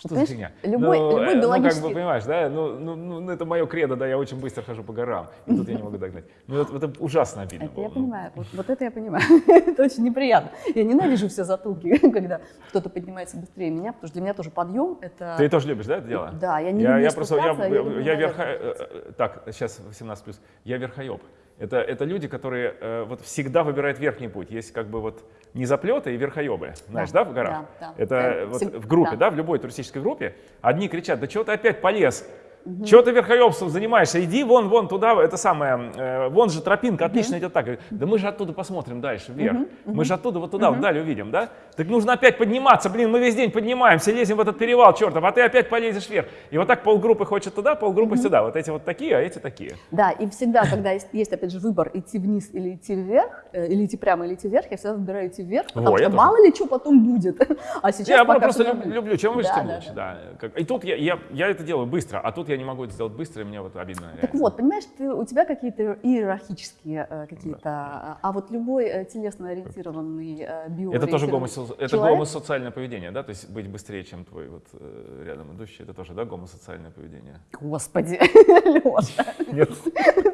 S1: что за фигня?
S2: Любой, ну, любой биологический...
S1: Ну, как бы, понимаешь, да, ну, ну, ну, ну это мое кредо, да, я очень быстро хожу по горам, и тут я не могу догнать. Ну, это, это ужасно обидно
S2: Это
S1: было.
S2: я
S1: ну.
S2: понимаю, вот, вот это я понимаю. это очень неприятно. Я ненавижу все затылки, когда кто-то поднимается быстрее меня, потому что для меня тоже подъем это...
S1: Ты тоже любишь, да, это дело?
S2: Да, я не я, люблю
S1: я просто, я, я, я, я верха... Э, э, так, сейчас 18+, я верхоеб. Это, это люди, которые э, вот всегда выбирают верхний путь. Есть как бы вот низоплеты и верхоебы, знаешь, да, да в горах? Да, да. Это да. вот в группе, да. да, в любой туристической группе. Одни кричат, да чего ты опять полез? Угу. Чего ты верхоебством занимаешься? Иди вон, вон туда, это самое, э, вон же тропинка, отлично идет так. Да мы же оттуда посмотрим дальше, вверх. Мы же оттуда вот туда, вдаль увидим, да? Так нужно опять подниматься, блин, мы весь день поднимаемся, лезем в этот перевал, чертов, а ты опять полезешь вверх. И вот так полгруппы хочет туда, полгруппы сюда. Вот эти вот такие, а эти такие.
S2: Да, и всегда, когда есть, есть опять же выбор идти вниз или идти вверх, э, или идти прямо, или идти вверх, я всегда выбираю идти вверх, потому Во, что мало ли что потом будет. а сейчас
S1: я просто люблю, чем выше, тем лучше. Да. Да. И тут я, я, я это делаю быстро, а тут я не могу это сделать быстро и мне вот обидно.
S2: Реально. Так вот, понимаешь, ты, у тебя какие-то иерархические э, какие-то, да. а вот любой э, телесно ориентированный э, био
S1: Это тоже гомосо... это гомосоциальное поведение, да? То есть быть быстрее, чем твой вот э, рядом идущий, это тоже, да, гомосоциальное поведение?
S2: Господи, Леша. Нет.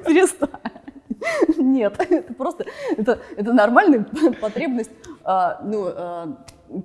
S2: Перестань. Нет, это просто, это, это нормальная потребность, а, ну, а,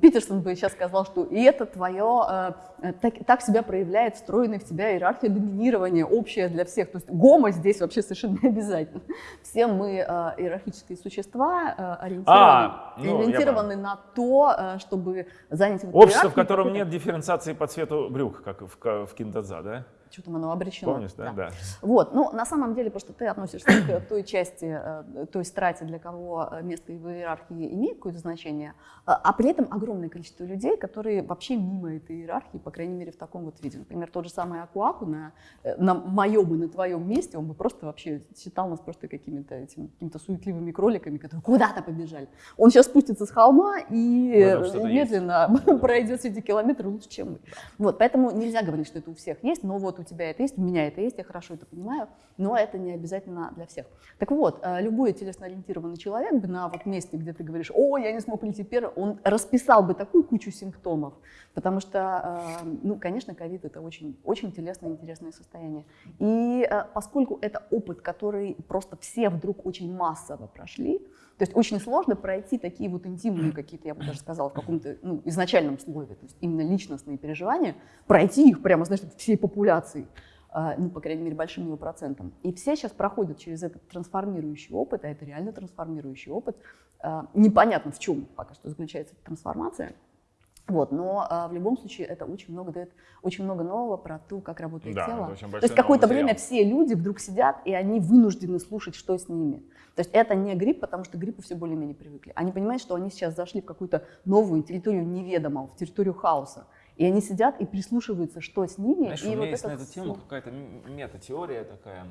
S2: Питерсон бы сейчас сказал, что и это твое, э, так, так себя проявляет встроенная в тебя иерархия доминирования, общая для всех. То есть гомо здесь вообще совершенно не обязательно. Все мы э, иерархические существа, э, ориентированы, а, ну, ориентированы на то, э, чтобы занять...
S1: Общество, в котором нет дифференциации по цвету брюк, как в, в Киндадза, да?
S2: Что там оно обречено.
S1: Помнишь, да? да?
S2: Вот, ну, на самом деле, просто ты относишься к той части, э, той страте, для кого э, место в иерархии имеет какое-то значение, а, а при этом огромное количество людей, которые вообще мимо этой иерархии, по крайней мере, в таком вот виде. Например, тот же самый Акуаку на, э, на моем и на твоем месте, он бы просто вообще считал нас просто какими-то этими, какими-то суетливыми кроликами, которые куда-то побежали. Он сейчас спустится с холма и медленно пройдет эти километры лучше, чем мы. Вот, поэтому нельзя говорить, что это у всех есть, но вот у тебя это есть, у меня это есть, я хорошо это понимаю, но это не обязательно для всех. Так вот, э, любой телесно-ориентированный человек бы на вот месте, где ты говоришь, о, я не смог прийти первым, он расписал бы такую кучу симптомов, потому что, э, ну, конечно, ковид это очень, очень телесное интересное состояние. И э, поскольку это опыт, который просто все вдруг очень массово прошли, то есть очень сложно пройти такие вот интимные какие-то, я бы даже сказала, в каком-то ну, изначальном слове, то есть именно личностные переживания, пройти их прямо, знаешь, всей популяции, а, ну, по крайней мере, большим его процентом. И все сейчас проходят через этот трансформирующий опыт, а это реально трансформирующий опыт. А, непонятно, в чем пока что заключается эта трансформация. Вот, но а, в любом случае это очень много дает, очень много нового про то, как работает
S1: да,
S2: тело. То есть какое-то время все люди вдруг сидят, и они вынуждены слушать, что с ними. То есть это не грипп, потому что гриппу все более-менее привыкли. Они понимают, что они сейчас зашли в какую-то новую территорию неведомого, в территорию хаоса. И они сидят и прислушиваются, что с ними.
S1: Знаешь,
S2: и
S1: у меня вот есть на эту тему какая-то мета-теория такая,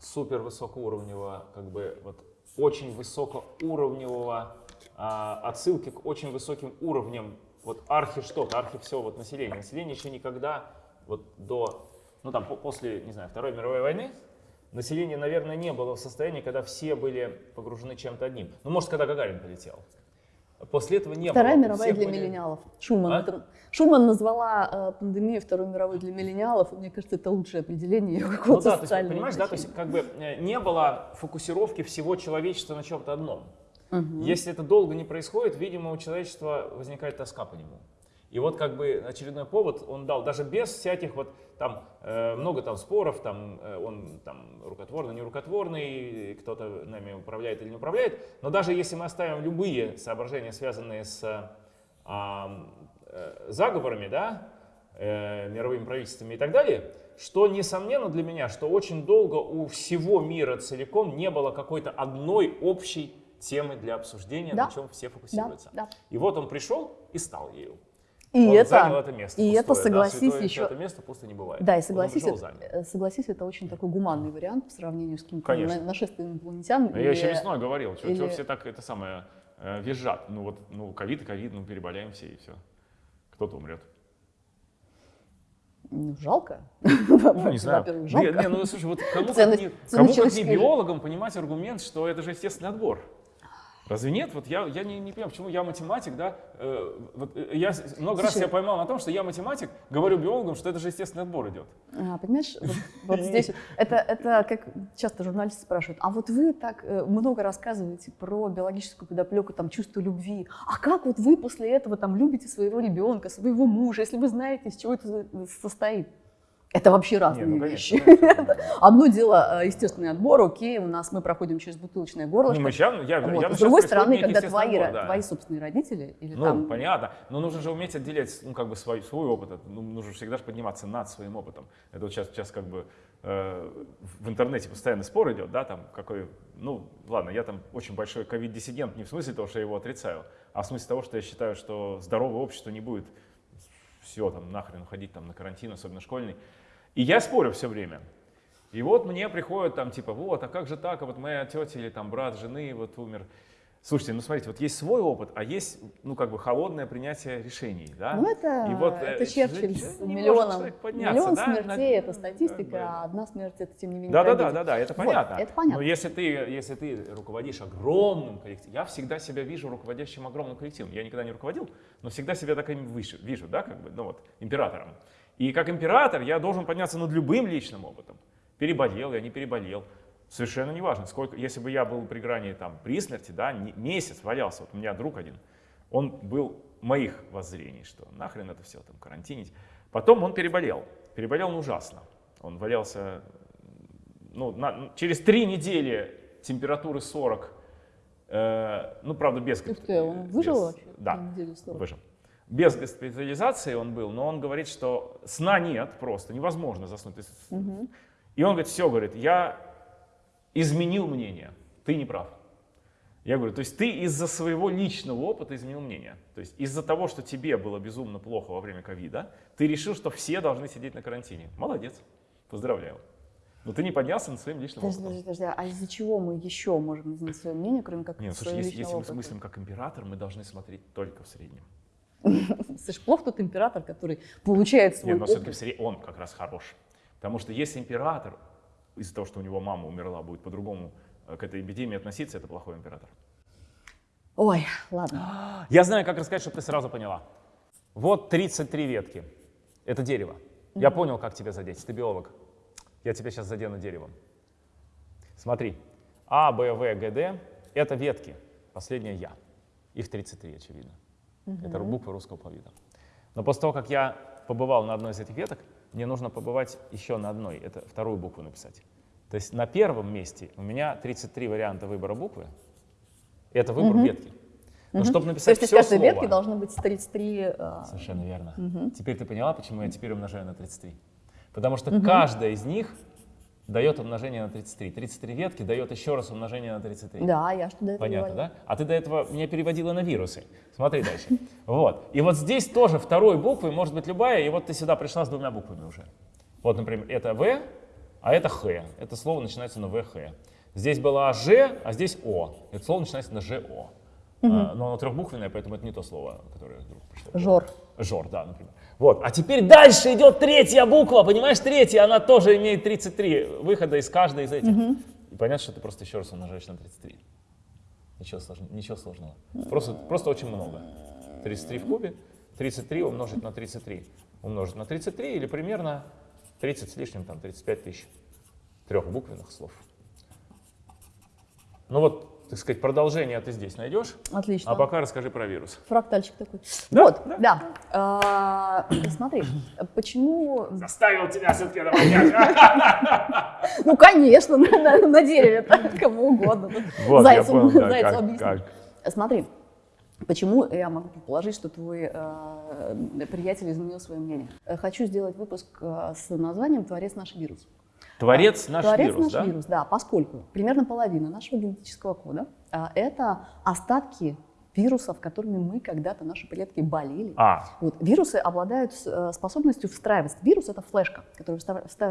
S1: супер высокоуровневого, как бы вот очень высокоуровневого а, отсылки к очень высоким уровням вот архи что-то, архи все вот население. Население еще никогда вот до, ну там после, не знаю, Второй мировой войны, население, наверное, не было в состоянии, когда все были погружены чем-то одним. Ну, может, когда Гагарин полетел. После этого не
S2: Вторая
S1: было.
S2: мировая для были... миллениалов. Шуман, а? это, Шуман назвала э, пандемию Второй мировой для миллениалов, и мне кажется, это лучшее определение ее какого-то ну, да,
S1: то есть, понимаешь, да, то есть как бы э, не было фокусировки всего человечества на чем-то одном. Угу. Если это долго не происходит, видимо, у человечества возникает тоска по нему. И вот как бы очередной повод он дал, даже без всяких вот там э, много там споров, там э, он там рукотворный, не рукотворный, кто-то нами управляет или не управляет, но даже если мы оставим любые соображения, связанные с а, э, заговорами, да, э, мировыми правительствами и так далее, что несомненно для меня, что очень долго у всего мира целиком не было какой-то одной общей темы для обсуждения, да. на чем все фокусируются. Да, да. И вот он пришел и стал ею.
S2: И
S1: он
S2: это,
S1: занял это место
S2: и это,
S1: пустое, да,
S2: согласись,
S1: святое-
S2: еще-
S1: святое место пусто не бывает.
S2: Да, и согласись, это, э, согласись, это очень такой гуманный вариант по сравнению с каким-то нашествием инопланетян.
S1: Я еще весной говорил, что
S2: или-
S1: все так это самое э, визжат. Ну вот, ну ковид и ковид, ну переболеем все и все. Кто-то умрет.
S2: Ну, жалко.
S1: Ну, не знаю.
S2: Во-первых,
S1: Не,
S2: жалко.
S1: не, ну слушай, вот кому как
S2: Ценность-
S1: не, кому как не биологам понимать аргумент, что это же естественный отбор. Разве нет? Вот я, я не, не понимаю, почему я математик, да? э, вот, э, я много раз
S2: Слушай.
S1: себя поймал на том, что я математик, говорю биологам, что это же естественный отбор идет.
S2: А, понимаешь, вот, вот здесь это, это как часто журналисты спрашивают, а вот вы так э, много рассказываете про биологическую подоплеку, там, чувство любви, а как вот вы после этого там любите своего ребенка, своего мужа, если вы знаете, из чего это состоит? Это вообще разные
S1: Не, ну,
S2: вещи.
S1: конечно, конечно.
S2: Одно дело э, естественный отбор, окей, у нас мы проходим через бутылочное горлышко.
S1: Ну, мы щас- я,
S2: Вот.
S1: явно
S2: С другой стороны, когда твои,
S1: отбор,
S2: ро-
S1: да.
S2: твои собственные родители или
S1: Ну,
S2: там
S1: понятно. Но нужно же уметь отделять, ну, как бы свой, свой опыт. Ну, нужно всегда же подниматься над своим опытом. Это вот сейчас, сейчас как бы э, в интернете постоянно спор идет, да, там, какой, ну, ладно, я там очень большой ковид-диссидент, не в смысле того, что я его отрицаю, а в смысле того, что я считаю, что здоровое общество не будет все там нахрен уходить там на карантин, особенно школьный. И я спорю все время. И вот мне приходят там типа, вот, а как же так, а вот моя тетя или там брат жены вот умер. Слушайте, ну смотрите, вот есть свой опыт, а есть, ну как бы холодное принятие решений, да?
S2: Ну, это,
S1: И вот,
S2: это
S1: э,
S2: Черчилль
S1: не
S2: с миллионом. Миллион
S1: да,
S2: смертей это статистика,
S1: да.
S2: а одна смерть это тем не менее.
S1: Да, да, да, да, да, это
S2: Вот,
S1: понятно.
S2: это понятно.
S1: Но если ты, если ты руководишь огромным коллективом, я всегда себя вижу руководящим огромным коллективом. Я никогда не руководил, но всегда себя таким вижу, вижу, да, как бы, ну вот, императором. И как император я должен подняться над любым личным опытом. Переболел я, не переболел. Совершенно неважно, сколько, если бы я был при грани там при смерти, да, месяц валялся, вот у меня друг один, он был моих воззрений, что нахрен это все там карантинить. Потом он переболел, переболел он ужасно. Он валялся, ну, на- через три недели температуры 40, э, ну, правда, без...
S2: Ух ты, он выжил
S1: без-
S2: вообще?
S1: Да, выжил. Без госпитализации он был, но он говорит, что сна нет просто, невозможно заснуть.
S2: Мгм.
S1: и он говорит, все, говорит, я изменил мнение, ты не прав. Я говорю, то есть ты из-за своего личного опыта изменил мнение. То есть из-за того, что тебе было безумно плохо во время ковида, ты решил, что все должны сидеть на карантине. Молодец, поздравляю. Но ты не поднялся над своим личным
S2: Подожди,
S1: опытом.
S2: подожди, подожди, а из-за чего мы еще можем изменить свое мнение, кроме как
S1: Нет, ну, слушай, если, если мы
S2: опыта?
S1: мыслим как император, мы должны смотреть только в среднем.
S2: Слышь, плохо тот император, который получает свой
S1: Нет, но все-таки он как раз хорош. Потому что если император из-за того, что у него мама умерла, будет по-другому э, к этой эпидемии относиться, это плохой император.
S2: Ой, ладно.
S1: Я знаю, как рассказать, чтобы ты сразу поняла. Вот 33 ветки. Это дерево. Я понял, как тебя задеть. Ты биолог. Я тебя сейчас задену деревом. Смотри. А, Б, В, Г, Д — это ветки. Последняя Я. Их 33, очевидно. Это буквы русского алфавита. Но после того, как я побывал на одной из этих веток, мне нужно побывать еще на одной. Это вторую букву написать. То есть на первом месте у меня 33 варианта выбора буквы. Это выбор ветки. Но чтобы
S2: То
S1: написать
S2: есть из
S1: все
S2: каждой
S1: слово,
S2: ветки должны быть 33... э,
S1: Совершенно верно. Теперь ты поняла, почему я теперь умножаю на 33? Потому что каждая из них дает умножение на 33. 33 ветки дает еще раз умножение на 33.
S2: Да, я что до этого
S1: Понятно,
S2: говорила.
S1: да? А ты до этого меня переводила на вирусы. Смотри дальше. Вот. И вот здесь тоже второй буквой может быть любая, и вот ты сюда пришла с двумя буквами уже. Вот, например, это В, а это Х. Это слово начинается на ВХ. Здесь была Ж, а здесь О. Это слово начинается на ЖО. А, но оно трехбуквенное, поэтому это не то слово, которое вдруг пришло.
S2: Жор.
S1: Жор, да, например. Вот. А теперь дальше идет третья буква, понимаешь, третья, она тоже имеет 33 выхода из каждой из этих. И понятно, что ты просто еще раз умножаешь на 33. Ничего, сложного. Ничего сложного. Просто, просто очень много. 33 в кубе, 33 умножить на 33. Умножить на 33 или примерно 30 с лишним, там 35 тысяч трехбуквенных слов. Ну вот, так сказать, продолжение ты здесь найдешь,
S2: Отлично.
S1: а пока расскажи про вирус.
S2: Фрактальчик такой.
S1: Да,
S2: вот,
S1: да.
S2: да. А, смотри, почему...
S1: Заставил тебя все-таки это понять.
S2: Ну, конечно, на, дереве, кому угодно. Зайцу, объяснить. Смотри, почему я могу предположить, что твой э, приятель изменил свое мнение. Э, Хочу сделать выпуск э, с названием «Творец наш вирус».
S1: Творец наш
S2: Творец
S1: вирус,
S2: наш
S1: да?
S2: вирус, да, поскольку примерно половина нашего генетического кода а, это остатки вирусов, которыми мы когда-то наши предки болели.
S1: А,
S2: Вот. Вирусы обладают э, способностью встраиваться. Вирус это флешка, которая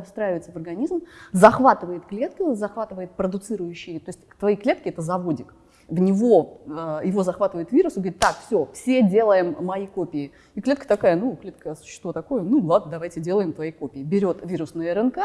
S2: встраивается в организм, захватывает клетки, захватывает продуцирующие. То есть твои клетки это заводик. В него э, его захватывает вирус и говорит, так, все, все делаем мои копии. И клетка такая, ну, клетка существо такое, ну ладно, давайте делаем твои копии. Берет вирусную РНК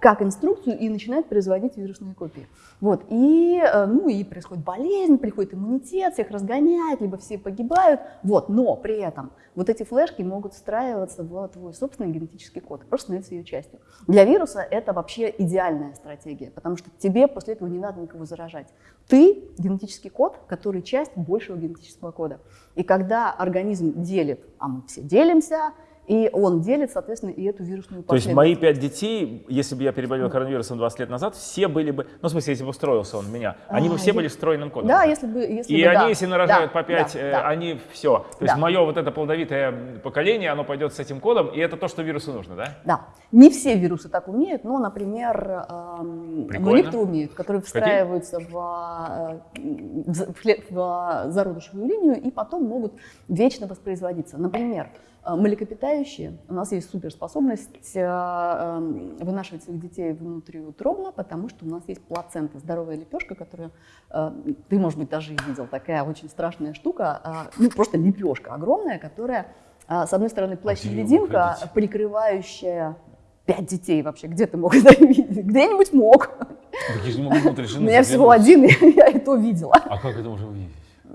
S2: как инструкцию и начинает производить вирусные копии. Вот. И, э, ну, и происходит болезнь, приходит иммунитет, всех разгоняет, либо все погибают. Вот. Но при этом вот эти флешки могут встраиваться в твой собственный генетический код, просто становиться ее частью. Для вируса это вообще идеальная стратегия, потому что тебе после этого не надо никого заражать. Ты генетический код, который часть большего генетического кода. И когда организм делит, а мы все делимся, и он делит, соответственно, и эту вирусную
S1: то есть мои пять детей, если бы я переболел коронавирусом 20 лет назад, все были бы, ну, в смысле, если бы устроился он меня, они бы
S2: А,
S1: все
S2: я-
S1: были встроенным кодом.
S2: Да, если бы... Если
S1: И
S2: бы,
S1: они,
S2: да,
S1: если нарожают
S2: да,
S1: по 5,
S2: да, да.
S1: они все. То есть
S2: Да.
S1: мое вот это плодовитое поколение, оно пойдет с этим кодом, и это то, что вирусу нужно, да?
S2: Да, не все вирусы так умеют, но, например, эм, ну, некоторые умеют, которые встраиваются в, э, в в в зародышевую линию и потом могут вечно воспроизводиться. Например, э, млекопитающие, у нас есть суперспособность э, эм, вынашивать своих детей внутриутробно, потому что у нас есть плацента, здоровая лепешка, которую э, ты, может быть, даже и видел, такая очень страшная штука, э, ну просто лепешка огромная, которая а, с одной стороны, плащ-невидимка,
S1: Погодите.
S2: прикрывающая пять детей вообще. Где ты мог это видеть? Где-нибудь мог.
S1: Так я же не могу внутрь
S2: У
S1: жены
S2: меня всего один, я и то видела.
S1: А как это можно увидеть?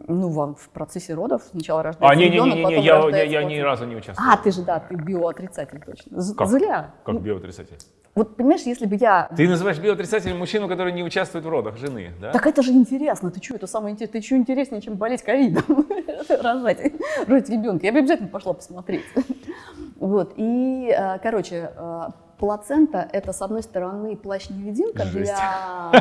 S2: Ну, вам в процессе родов сначала рождается
S1: А,
S2: ребенок,
S1: не-не-не,
S2: потом
S1: я, я,
S2: рождается
S1: я ни
S2: плацента.
S1: разу не участвовал.
S2: А, ты же, да, ты биоотрицатель точно. З-
S1: Как?
S2: Зря.
S1: Как
S2: Ну,
S1: биоотрицатель?
S2: вот, понимаешь, если бы я...
S1: Ты называешь биоотрицателем мужчину, который не участвует в родах жены, да?
S2: Так это же интересно. Ты что, это самое интересное? Ты что интереснее, чем болеть ковидом? Рожать, рожать ребенка. Я бы обязательно пошла посмотреть. Вот. И, э, короче, э, плацента – это, с одной стороны, плащ-невидимка для,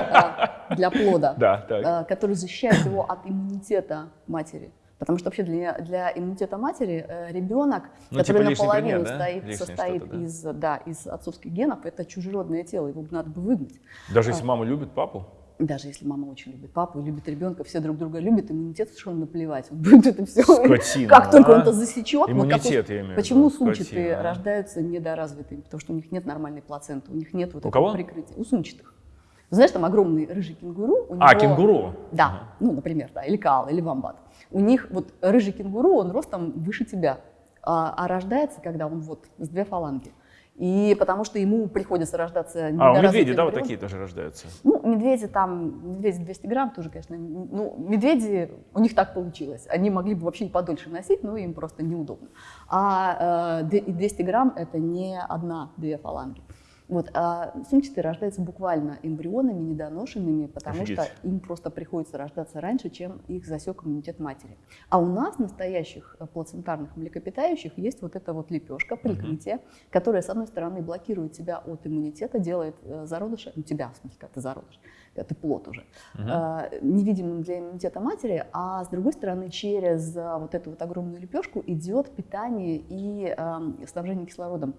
S2: э, для плода,
S1: Да,
S2: э, который защищает его от иммунитета матери. Потому что вообще для, для иммунитета матери э, ребенок,
S1: Ну,
S2: который
S1: типа
S2: наполовину
S1: пример, да?
S2: стоит, состоит
S1: да?
S2: из, да, из отцовских генов, это чужеродное тело, его надо бы выгнать.
S1: Даже если мама любит папу?
S2: Даже если мама очень любит папу, любит ребенка, все друг друга любят, иммунитет совершенно наплевать. Он будет это все.
S1: Скотина,
S2: Как только
S1: а?
S2: он это засечет. вот
S1: Иммунитет,
S2: вот-
S1: я имею
S2: Почему
S1: виду,
S2: сумчатые
S1: скотина, а?
S2: рождаются недоразвитыми? Потому что у них нет нормальной плаценты, у них нет вот
S1: У
S2: этого
S1: кого?
S2: прикрытия. У сумчатых. Знаешь, там огромный рыжий кенгуру. у
S1: А,
S2: него-
S1: кенгуру.
S2: Да, ну, например, да, или кал, или вамбат. У них вот рыжий кенгуру, он ростом выше тебя, а, а рождается, когда он вот с две фаланги. И потому что ему приходится рождаться
S1: А, у медведей, да, вот такие тоже рождаются?
S2: Ну, медведи там, медведи 200 грамм тоже, конечно. Ну, медведи, у них так получилось. Они могли бы вообще и подольше носить, но им просто неудобно. А э, д- и 200 грамм это не одна-две фаланги. Вот, а сумчатые рождаются буквально эмбрионами, недоношенными, потому
S1: Офигеть.
S2: что им просто приходится рождаться раньше, чем их засек иммунитет матери. А у нас, настоящих э, плацентарных млекопитающих, есть вот эта вот лепешка, прикрытие, которая, с одной стороны, блокирует тебя от иммунитета, делает э, зародыша, ну тебя, в смысле, когда ты зародыш, когда ты плод уже, э, невидимым для иммунитета матери, а с другой стороны, через э, вот эту вот огромную лепешку идет питание и э, снабжение кислородом.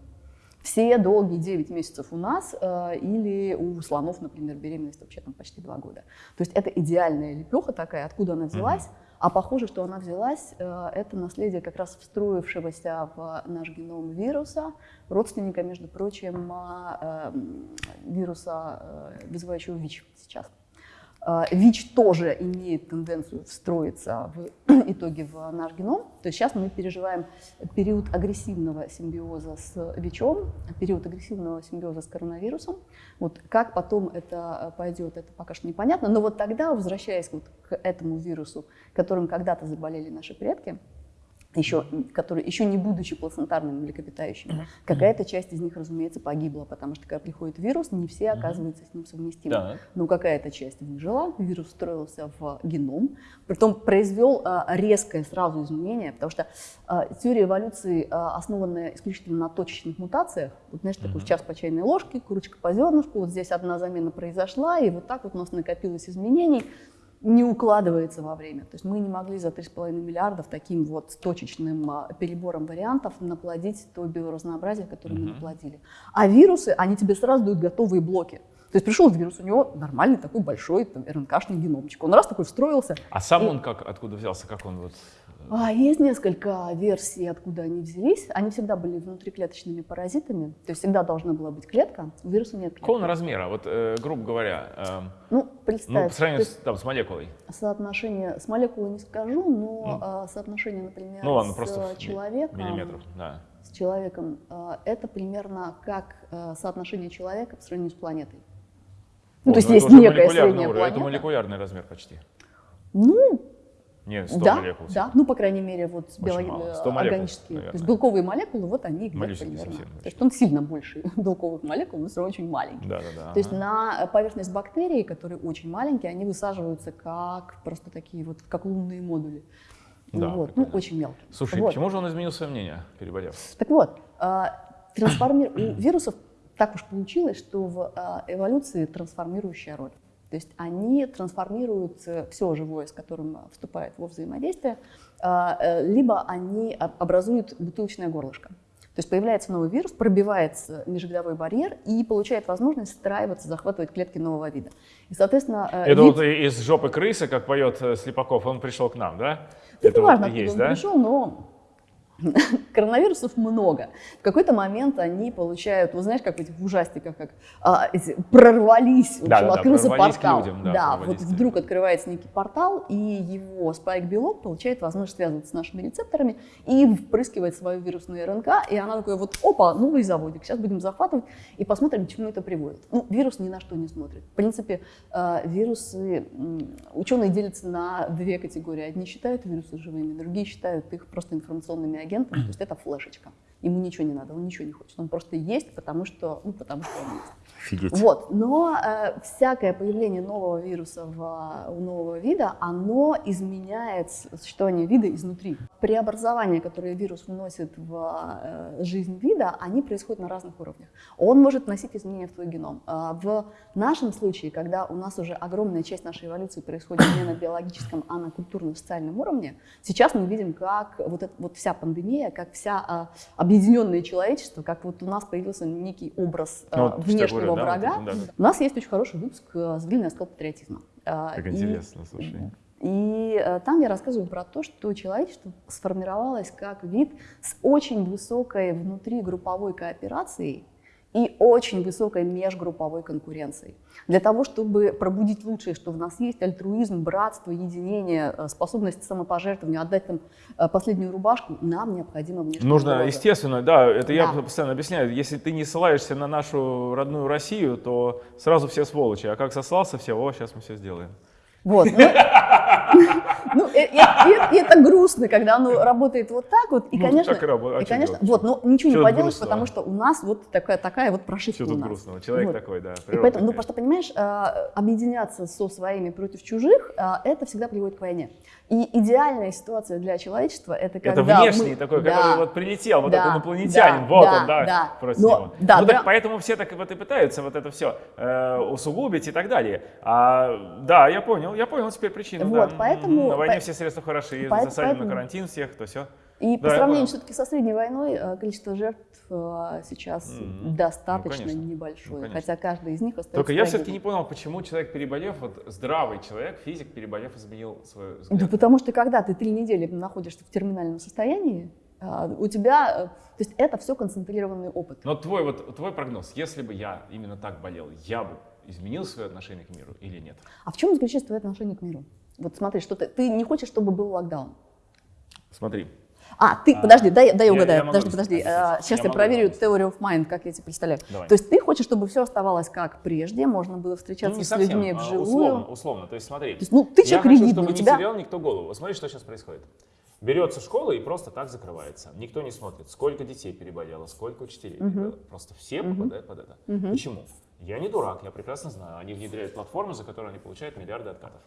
S2: Все долгие 9 месяцев у нас э, или у слонов, например, беременность вообще там почти 2 года. То есть это идеальная лепеха такая, откуда она взялась, а похоже, что она взялась, э, это наследие как раз встроившегося в наш геном вируса, родственника, между прочим, э, вируса, э, вызывающего ВИЧ сейчас. Э, ВИЧ тоже имеет тенденцию встроиться в итоге в наш геном. То есть сейчас мы переживаем период агрессивного симбиоза с ВИЧом, период агрессивного симбиоза с коронавирусом. Вот как потом это пойдет, это пока что непонятно. Но вот тогда, возвращаясь вот к этому вирусу, которым когда-то заболели наши предки, еще, которые еще не будучи плацентарными млекопитающими, какая-то часть из них, разумеется, погибла, потому что когда приходит вирус, не все оказываются с ним совместимы.
S1: Так.
S2: Но какая-то часть выжила, вирус встроился в геном, притом произвел а, резкое сразу изменение, потому что а, теория эволюции, а, основанная исключительно на точечных мутациях, вот знаешь, такой час по чайной ложке, курочка по зернышку, вот здесь одна замена произошла, и вот так вот у нас накопилось изменений, не укладывается во время. То есть мы не могли за 3,5 миллиардов таким вот точечным а, перебором вариантов наплодить то биоразнообразие, которое мы наплодили. А вирусы, они тебе сразу дают готовые блоки. То есть пришел вирус, у него нормальный такой большой там, РНКшный геномчик. Он раз такой встроился.
S1: А сам
S2: И-
S1: он как, откуда взялся, как он вот...
S2: А, есть несколько версий, откуда они взялись. Они всегда были внутриклеточными паразитами. То есть всегда должна была быть клетка. У вируса нет клетки.
S1: Какого размера? Вот, э, грубо говоря, эм,
S2: Ну,
S1: ну,
S2: представь,
S1: по сравнению
S2: есть
S1: с, там, с молекулой.
S2: соотношение, с молекулой не скажу, но а, соотношение, например,
S1: Ну ладно,
S2: с
S1: просто
S2: э, человеком,
S1: Миллиметров, да.
S2: с человеком, а, это примерно как а, соотношение человека по сравнению с планетой. Ну,
S1: О,
S2: то есть
S1: это
S2: есть некая средняя
S1: уровень, Это
S2: планета.
S1: молекулярный размер почти.
S2: Ну,
S1: Не, 100
S2: да,
S1: молекул.
S2: да, ну, по крайней мере, вот э,
S1: 100 молекул,
S2: органические, то есть белковые молекулы, вот они где-то примерно. То есть он сильно больше белковых молекул, но все равно очень маленький.
S1: Да, да, да.
S2: То есть
S1: ага.
S2: на поверхность бактерий, которые очень маленькие, они высаживаются как просто такие вот, как лунные модули.
S1: Да,
S2: вот, ну, очень мелкие.
S1: Слушай,
S2: Вот.
S1: почему же он изменил свое мнение, переболев?
S2: Так вот, трансформи- у вирусов так уж получилось, что в а, эволюции трансформирующая роль. То есть они трансформируют все живое, с которым вступает во взаимодействие, а, э, либо они об- образуют бутылочное горлышко. То есть появляется новый вирус, пробивается межвидовой барьер и получает возможность встраиваться, захватывать клетки нового вида. И, соответственно, э,
S1: Это
S2: вид-
S1: вот из жопы крысы, как поет э, Слепаков, он пришел к нам, да?
S2: Это,
S1: вот
S2: важно, откуда
S1: есть,
S2: он
S1: да?
S2: пришел, но коронавирусов много. В какой-то момент они получают, вы знаешь, как в этих ужастиках, как а, эти, прорвались, в общем,
S1: Да-да-да,
S2: открылся
S1: прорвались к
S2: портал.
S1: людям, да,
S2: да, вот вдруг открывается некий портал, и его спайк-белок получает возможность связываться с нашими рецепторами и впрыскивает свою вирусную РНК, и она такой вот, опа, новый заводик, сейчас будем захватывать и посмотрим, к чему это приводит. Ну, вирус ни на что не смотрит. В принципе, э, вирусы, ученые делятся на две категории. Одни считают вирусы живыми, другие считают их просто информационными агентами, то есть это флешечка. Ему ничего не надо, он ничего не хочет, он просто есть, потому что, ну, потому что он есть.
S1: Офигеть.
S2: Вот, но э, всякое появление нового вируса в, а, у нового вида, оно изменяет существование вида изнутри. Преобразования, которые вирус вносит в э, жизнь вида, они происходят на разных уровнях. Он может вносить изменения в твой геном. А В нашем случае, когда у нас уже огромная часть нашей эволюции происходит не на биологическом, а на культурно-социальном уровне, сейчас мы видим, как вот, эта, вот вся пандемия, как вся а, объединенное человечество, как вот у нас появился некий образ
S1: Ну,
S2: а,
S1: вот я
S2: внешнего
S1: говорю, да,
S2: врага.
S1: вот это, да, да.
S2: У нас есть очень хороший выпуск э, «Зрительный оскал патриотизма».
S1: Как
S2: и-
S1: интересно, слушай.
S2: И э, там я рассказываю про то, что человечество сформировалось как вид с очень высокой внутригрупповой кооперацией и очень высокой межгрупповой конкуренцией. Для того, чтобы пробудить лучшее, что в нас есть, альтруизм, братство, единение, э, способность к самопожертвованию, отдать там э, последнюю рубашку, нам необходимо внешняя
S1: Нужно,
S2: угроза.
S1: естественно, да, это я
S2: Да.
S1: постоянно объясняю, если ты не ссылаешься на нашу родную Россию, то сразу все сволочи, а как сослался все, о, сейчас мы все сделаем.
S2: Вот. Ну, ну, и это грустно, когда оно работает вот так вот. И,
S1: Ну,
S2: конечно,
S1: и. А что
S2: конечно, вот, но ничего
S1: Чё
S2: не поделаешь, потому что у нас вот такая, такая вот прошивка
S1: Все тут
S2: нас.
S1: грустного, человек такой, да,
S2: И поэтому, ну,
S1: такая.
S2: просто понимаешь, а, объединяться со своими против чужих, а, это всегда приводит к войне. И идеальная ситуация для человечества это когда
S1: Это внешний
S2: мы-
S1: такой,
S2: Да.
S1: который вот прилетел, вот
S2: Да,
S1: этот инопланетянин,
S2: да,
S1: вот
S2: да,
S1: он, да,
S2: да.
S1: против
S2: Но-
S1: него.
S2: да,
S1: ну,
S2: да.
S1: так поэтому все так вот и пытаются вот это все усугубить и так далее. А, да, я понял, я понял теперь причину.
S2: Вот,
S1: да.
S2: поэтому-
S1: На войне
S2: по-
S1: все средства хороши,
S2: Поэт-
S1: засадим на
S2: поэтому-
S1: карантин всех, то все.
S2: И по
S1: Да, я
S2: сравнению все-таки со средней войной, э, количество жертв э, сейчас
S1: Мгм.
S2: достаточно
S1: Ну, конечно.
S2: небольшое,
S1: Ну,
S2: хотя каждый из них остается
S1: Только я все-таки не понял, почему человек переболев, вот здравый человек, физик переболев, изменил свой
S2: Да
S1: взгляд.
S2: потому что когда ты три недели находишься в терминальном состоянии, а, у тебя, э, то есть это все концентрированный опыт.
S1: Но твой вот твой прогноз, если бы я именно так болел, я бы изменил свое отношение к миру или нет?
S2: А в чем заключается твое отношение к миру? Вот смотри, что ты, ты не хочешь, чтобы был локдаун.
S1: Смотри,
S2: А, ты,
S1: А,
S2: подожди, дай, дай
S1: я-
S2: угадаю,
S1: я
S2: подожди, подожди. А, Сейчас
S1: Я
S2: я проверю theory of mind, как я тебе представляю.
S1: Давай.
S2: То есть ты хочешь, чтобы все оставалось как прежде, можно было
S1: ну,
S2: встречаться
S1: не
S2: с
S1: совсем,
S2: людьми
S1: а,
S2: вживую.
S1: условно, условно. То есть смотри,
S2: То есть, ну, ты
S1: я
S2: человек
S1: хочу,
S2: ригидный,
S1: чтобы
S2: у
S1: не
S2: тебя...
S1: терял никто голову. Вот смотри, что сейчас происходит. Берется школа и просто так закрывается. Никто не смотрит, сколько детей переболело, сколько учителей переболело. Просто все попадают под это. Почему? Я не дурак, я прекрасно знаю. Они внедряют платформы, за которые они получают миллиарды откатов.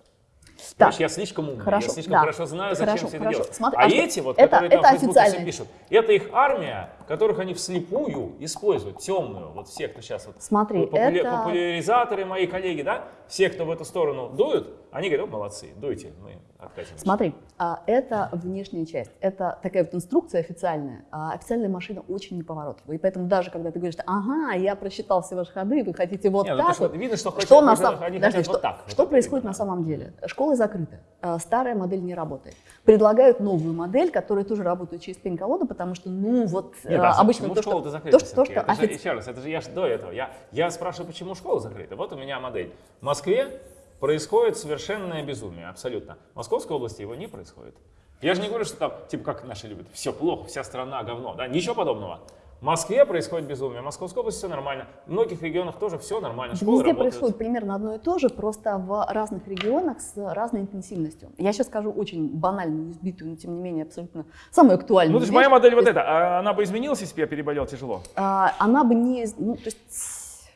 S1: Понимаешь, я слишком умный,
S2: Хорошо,
S1: я слишком
S2: да.
S1: хорошо знаю, зачем
S2: Хорошо,
S1: все это
S2: хорошо.
S1: делать.
S2: Смотри,
S1: а
S2: а
S1: эти вот,
S2: это-
S1: которые там
S2: это
S1: в Фейсбуке все пишут, это их армия, которых они вслепую используют, темную, вот все, кто сейчас вот
S2: Смотри,
S1: популя-
S2: это...
S1: популяризаторы, мои коллеги, да, все, кто в эту сторону дуют, они говорят, «О, молодцы, дуйте, мы откатимся.
S2: Смотри, а, это внешняя часть. Это такая вот инструкция официальная. А официальная машина очень неповоротливая. И поэтому даже когда ты говоришь, ага, я просчитал все ваши ходы, вы хотите вот
S1: Не, ну,
S2: так
S1: что
S2: вот.
S1: видно, что, хотят-
S2: Что на самом
S1: они
S2: Подожди,
S1: хотят
S2: что,
S1: вот так.
S2: что
S1: вот
S2: происходит
S1: видно,
S2: на самом деле? Школы закрыты, а, старая модель не работает. Предлагают новую модель, которая тоже работает через пень-колоду, потому что, ну вот,
S1: Нет,
S2: а,
S1: а
S2: обычно
S1: почему
S2: то, что,
S1: школа-то закрыта
S2: то, что, то, что
S1: Это же,
S2: офици-
S1: еще раз, это же я ж до этого. Я, я спрашиваю, почему школа закрыта. Вот у меня модель. В Москве происходит совершенное безумие, абсолютно. В Московской области его не происходит. Я же не говорю, что там, типа, как наши любят, все плохо, вся страна говно, да, ничего подобного. В Москве происходит безумие, в Московской области все нормально, в многих регионах тоже все нормально, школы
S2: Везде
S1: работают.
S2: происходит примерно одно и то же, просто в разных регионах с разной интенсивностью. Я сейчас скажу очень банальную, избитую, но тем не менее абсолютно самую актуальную
S1: Ну, то есть моя модель вот эта, а она бы изменилась, если бы я переболел тяжело?
S2: а, она бы не, ну, то есть,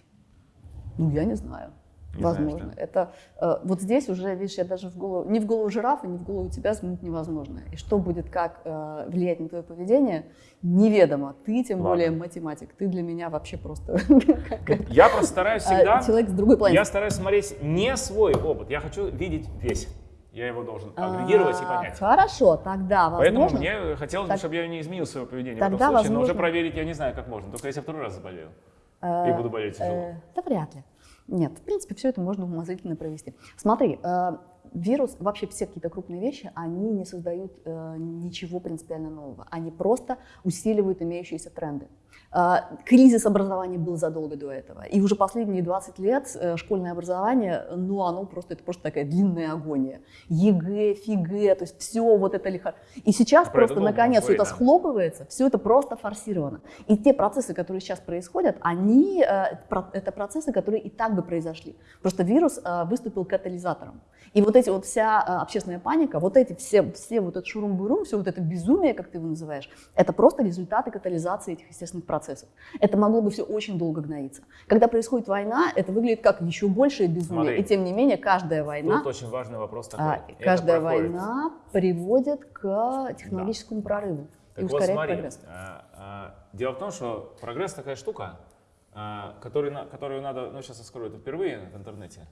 S2: ну, я не знаю.
S1: Не
S2: возможно. Это э, вот здесь уже, видишь, я даже в голову, ни в голову жирафа, ни в голову тебя взглянуть невозможно. И что будет, как э, влиять на твое поведение, неведомо. Ты, тем
S1: Ладно.
S2: более математик, ты для меня вообще просто как-
S1: Я просто стараюсь
S2: а,
S1: всегда...
S2: человек с другой планеты.
S1: Я стараюсь смотреть не свой опыт, я хочу видеть весь. Я его должен агрегировать и
S2: А,
S1: понять.
S2: Хорошо, тогда
S1: Поэтому
S2: возможно.
S1: мне хотелось бы, чтобы я не изменил свое поведение
S2: Тогда,
S1: в этом случае, но уже
S2: возможно-
S1: проверить я не знаю, как можно. Только если я второй раз заболею
S2: э,
S1: и буду болеть тяжело.
S2: э, Да вряд ли. Нет, в принципе, все это можно умозрительно провести. Смотри, э, вирус, вообще все какие-то крупные вещи, они не создают э, ничего принципиально нового. Они просто усиливают имеющиеся тренды. Э, кризис образования был задолго до этого. И уже последние 20 лет э, школьное образование, ну, оно просто, это просто такая длинная агония. ЕГЭ, ФИГЭ, то есть все вот это лихо. И сейчас просто наконец все это схлопывается, все это просто форсировано. И те процессы, которые сейчас происходят, они, э, это процессы, которые и так бы произошли. Просто вирус э, выступил катализатором. И вот эти вот вся э, общественная паника, вот эти все, все вот этот шурум-бурум, все вот это безумие, как ты его называешь, это просто результаты катализации этих естественных процессов. Это могло бы все очень долго гноиться. Когда происходит война, это выглядит как еще большее безумие.
S1: Смотри.
S2: И тем не менее, каждая война,
S1: Тут очень важный вопрос такой.
S2: а, каждая война приводит к технологическому прорыву
S1: Так
S2: и
S1: вот смотри,
S2: прогресс.
S1: а, а, дело в том, что прогресс такая штука, а, который на- которую надо, ну сейчас я скажу это впервые в интернете,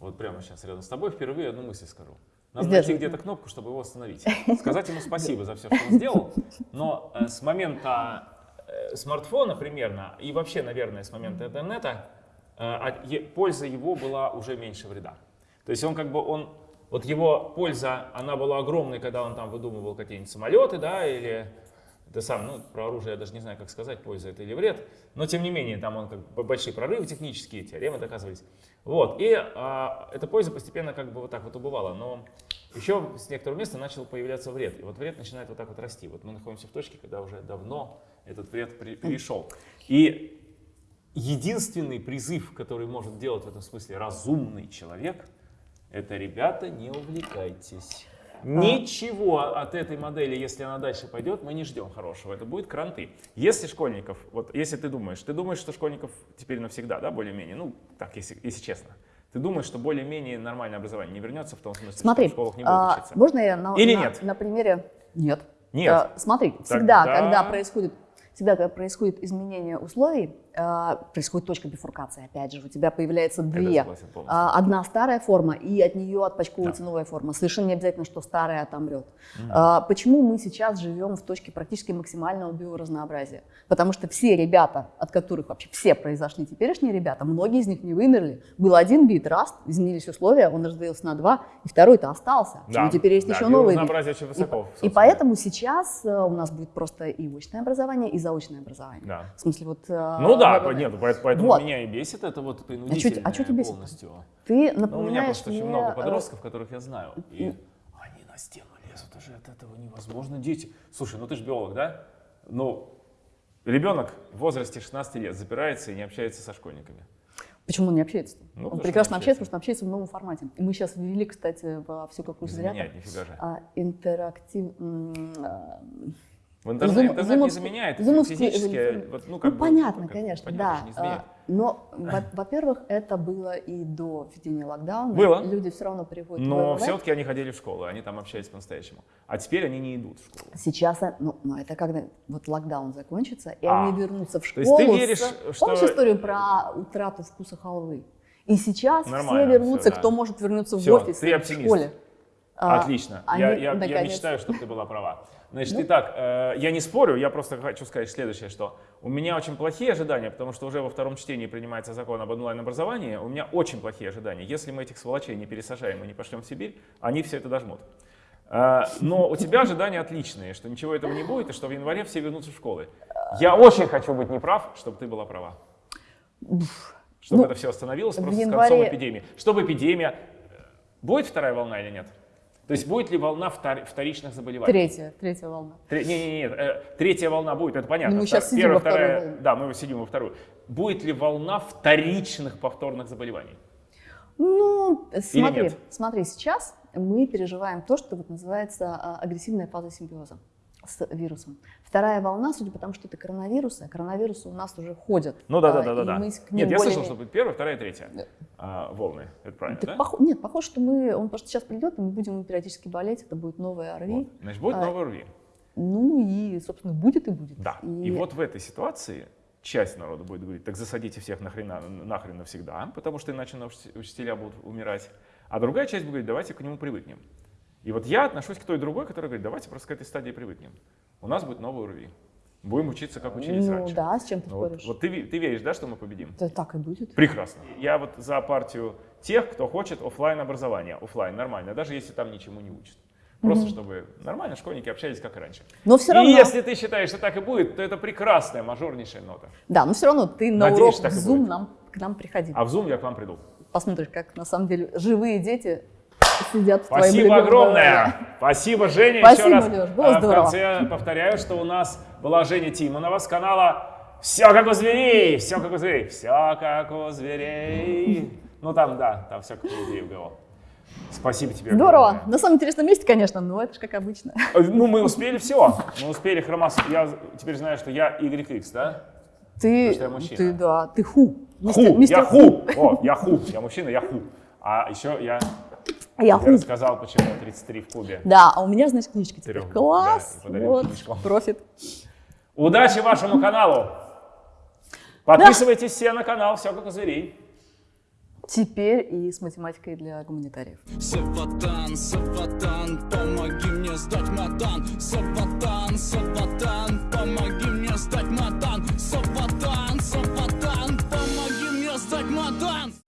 S1: вот прямо сейчас рядом с тобой впервые одну мысль скажу. Надо найти
S2: Сдерживай.
S1: где-то кнопку, чтобы его остановить. Сказать ему спасибо за все, что он сделал, но э, с момента э, смартфона примерно, и вообще, наверное, с момента интернета, э, е- польза его была уже меньше вреда. То есть он как бы, он, вот его польза, она была огромной, когда он там выдумывал какие-нибудь самолеты, да, или это сам, ну, про оружие я даже не знаю, как сказать, польза это или вред, но тем не менее, там он как бы большие прорывы технические, теоремы доказывались. Вот, и а, эта польза постепенно как бы вот так вот убывала, но еще с некоторого места начал появляться вред, и вот вред начинает вот так вот расти. Вот мы находимся в точке, когда уже давно этот вред перешел. И единственный призыв, который может делать в этом смысле разумный человек, это, ребята, не увлекайтесь. Ничего от этой модели, если она дальше пойдет, мы не ждем хорошего. Это будет кранты. Если школьников, вот если ты думаешь, ты думаешь, что школьников теперь навсегда, да, более-менее, ну, так, если, если честно. Ты думаешь, что более-менее нормальное обознание не вернется в том смысле,
S2: Смотри,
S1: что в школах не будут
S2: а,
S1: учиться?
S2: можно я на,
S1: Или
S2: на-
S1: нет?
S2: на примере? Нет.
S1: Нет.
S2: А, смотри, всегда,
S1: Тогда-
S2: когда происходит, всегда, когда происходит изменение условий, а, происходит точка бифуркации. Опять же, у тебя появляется две. А, Одна старая форма, и от нее отпочковывается новая форма. Совершенно не обязательно, что старая отомрет. А, Почему мы сейчас живем в точке практически максимального биоразнообразия? Потому что все ребята, от которых вообще все произошли теперешние ребята, многие из них не вымерли. Был один вид, раз, изменились условия, он разделился на два, и второй-то остался.
S1: Да,
S2: И теперь есть
S1: да,
S2: еще новый вид.
S1: очень
S2: И,
S1: высоко.
S2: и
S1: собственно.
S2: поэтому сейчас э, у нас будет просто и очное образование, и заочное образование.
S1: Да.
S2: В смысле, вот... э,
S1: Ну да,
S2: вот-
S1: нет, поэт- поэтому
S2: Вот.
S1: меня и бесит это вот
S2: чё-
S1: принудительное
S2: а чё тебя бесит-то?
S1: полностью.
S2: Ты
S1: Ну, у меня
S2: напоминаешь
S1: просто очень
S2: мне,
S1: много
S2: э,
S1: подростков, которых я знаю. И они на стену лезут уже от этого невозможно. Дети. Слушай, ну ты же биолог, да? Ну, ребенок в возрасте 16 лет запирается и не общается со школьниками.
S2: Почему он не общается?
S1: Ну,
S2: он прекрасно общается, потому что общается в новом формате. И мы сейчас ввели, кстати, во всю какую
S1: Заменяет, нифига же.
S2: а, интерактив...
S1: В интернет,
S2: Зум-
S1: интернет не
S2: зумовскую-
S1: заменяет
S2: зумовскую
S1: физически. Вот, ну,
S2: Ну,
S1: как бы,
S2: понятно,
S1: как-
S2: конечно,
S1: понятно,
S2: да.
S1: не.
S2: А, Но, во- во-первых, это было и до введения локдауна.
S1: Было.
S2: Люди все равно приходят в
S1: Но все-таки они ходили в школу, они там общались по-настоящему. А теперь они не идут в школу.
S2: Сейчас, э, ну, ну, это когда вот локдаун закончится, и
S1: А,
S2: они вернутся в
S1: то
S2: школу.
S1: есть ты веришь,
S2: с-
S1: что-
S2: Помнишь историю про утрату вкуса халвы? И сейчас
S1: Нормально
S2: все вернутся,
S1: всё, да.
S2: кто может вернуться в
S1: Всё,
S2: офис,
S1: ты
S2: в школе. А,
S1: Отлично.
S2: они
S1: я, я, я мечтаю, чтобы ты была права. Значит,
S2: Ну.
S1: итак, э, я не спорю, я просто хочу сказать следующее, что у меня очень плохие ожидания, потому что уже во втором чтении принимается закон об онлайн-образовании. У меня очень плохие ожидания. Если мы этих сволочей не пересажаем и не пошлем в Сибирь, они все это дожмут. Э, но у тебя ожидания отличные, что ничего этого не будет, и что в январе все вернутся в школы. Я очень хочу быть неправ, чтобы ты была права. Чтобы
S2: Ну,
S1: это все остановилось просто с
S2: январе-
S1: концом эпидемии. Чтобы эпидемия... э, Будет вторая волна или нет? То есть будет ли волна втор- вторичных заболеваний?
S2: Третья, третья волна.
S1: Тре- Не, не, не, э, третья волна будет, это понятно.
S2: Ну, мы
S1: Втор-
S2: щас сидим
S1: первая, вторая,
S2: волне.
S1: да, мы сидим во вторую. Будет ли волна вторичных повторных заболеваний?
S2: Ну, смотри,
S1: нет?
S2: смотри, сейчас мы переживаем то, что вот называется а, агрессивная фаза симбиоза с вирусом. Вторая волна, судя по тому, что это коронавирусы, а коронавирусы у нас уже ходят.
S1: Ну да, да,
S2: а,
S1: да, да,
S2: и
S1: да. Нет, я слышал,
S2: более-
S1: что будет первая, вторая, третья
S2: Да.
S1: а, волны. Это правильно,
S2: Так
S1: да?
S2: пох- Нет, похоже, что мы, он просто сейчас придет, и мы будем периодически болеть, это будет новая ОРВИ.
S1: Вот. Значит, будет
S2: А,
S1: новый РВИ.
S2: Ну и, собственно, будет и будет.
S1: Да. И вот в этой ситуации часть народа будет говорить, так засадите всех нахрена, нахрен навсегда, потому что иначе наши учителя будут умирать. А другая часть будет говорить, давайте к нему привыкнем. И вот я отношусь к той другой, которая говорит, давайте просто к этой стадии привыкнем. У нас будет новый УРВИ. Будем учиться, как учились
S2: ну
S1: раньше.
S2: да, с чем ты
S1: вот,
S2: споришь?
S1: вот ты, ты веришь, да, что мы победим?
S2: Да так и будет.
S1: Прекрасно. Я вот за партию тех, кто хочет оффлайн образования. Оффлайн нормально, даже если там ничему не учат. Просто чтобы нормально школьники общались как и раньше.
S2: Но все равно,
S1: И если ты считаешь, что так и будет, то это прекрасная мажорнейшая нота.
S2: да, но все равно ты на
S1: Надеюсь,
S2: урок в Zoom нам, к нам приходи.
S1: А в Zoom я к вам приду.
S2: Посмотришь, как на самом деле живые дети сидят в твоем
S1: Спасибо
S2: любимом
S1: огромное. Спасибо, Женя.
S2: Спасибо,
S1: Еще раз
S2: Лёш, было
S1: а, в
S2: здорово.
S1: конце повторяю, что у нас была Женя Тимонова с канала «Все как у зверей», «Все как у зверей», «Все как у зверей». Ну там, да, там все как у людей было. Спасибо тебе.
S2: Здорово.
S1: огромное.
S2: На самом интересном месте, конечно, но это же как обычно.
S1: Э, Ну, мы успели все. Мы успели хромас. Я теперь знаю, что я YX, да?
S2: Ты, ты, да, ты ху.
S1: Ху, я ху. О, я ху. Я мужчина, я ху. А еще я
S2: Я
S1: я
S2: ху.
S1: рассказал, почему 33 в клубе.
S2: Да, а у меня, значит, книжка теперь.
S1: Трех,
S2: Класс.
S1: да,
S2: вот,
S1: книжку.
S2: профит.
S1: Удачи вашему каналу! Подписывайтесь все на канал «Все как у зверей».
S2: Теперь и с математикой для гуманитариев.
S3: Саватан, Саватан, помоги мне сдать матан Саватан, Саватан, помоги мне сдать матан Саватан, Саватан, помоги мне сдать матан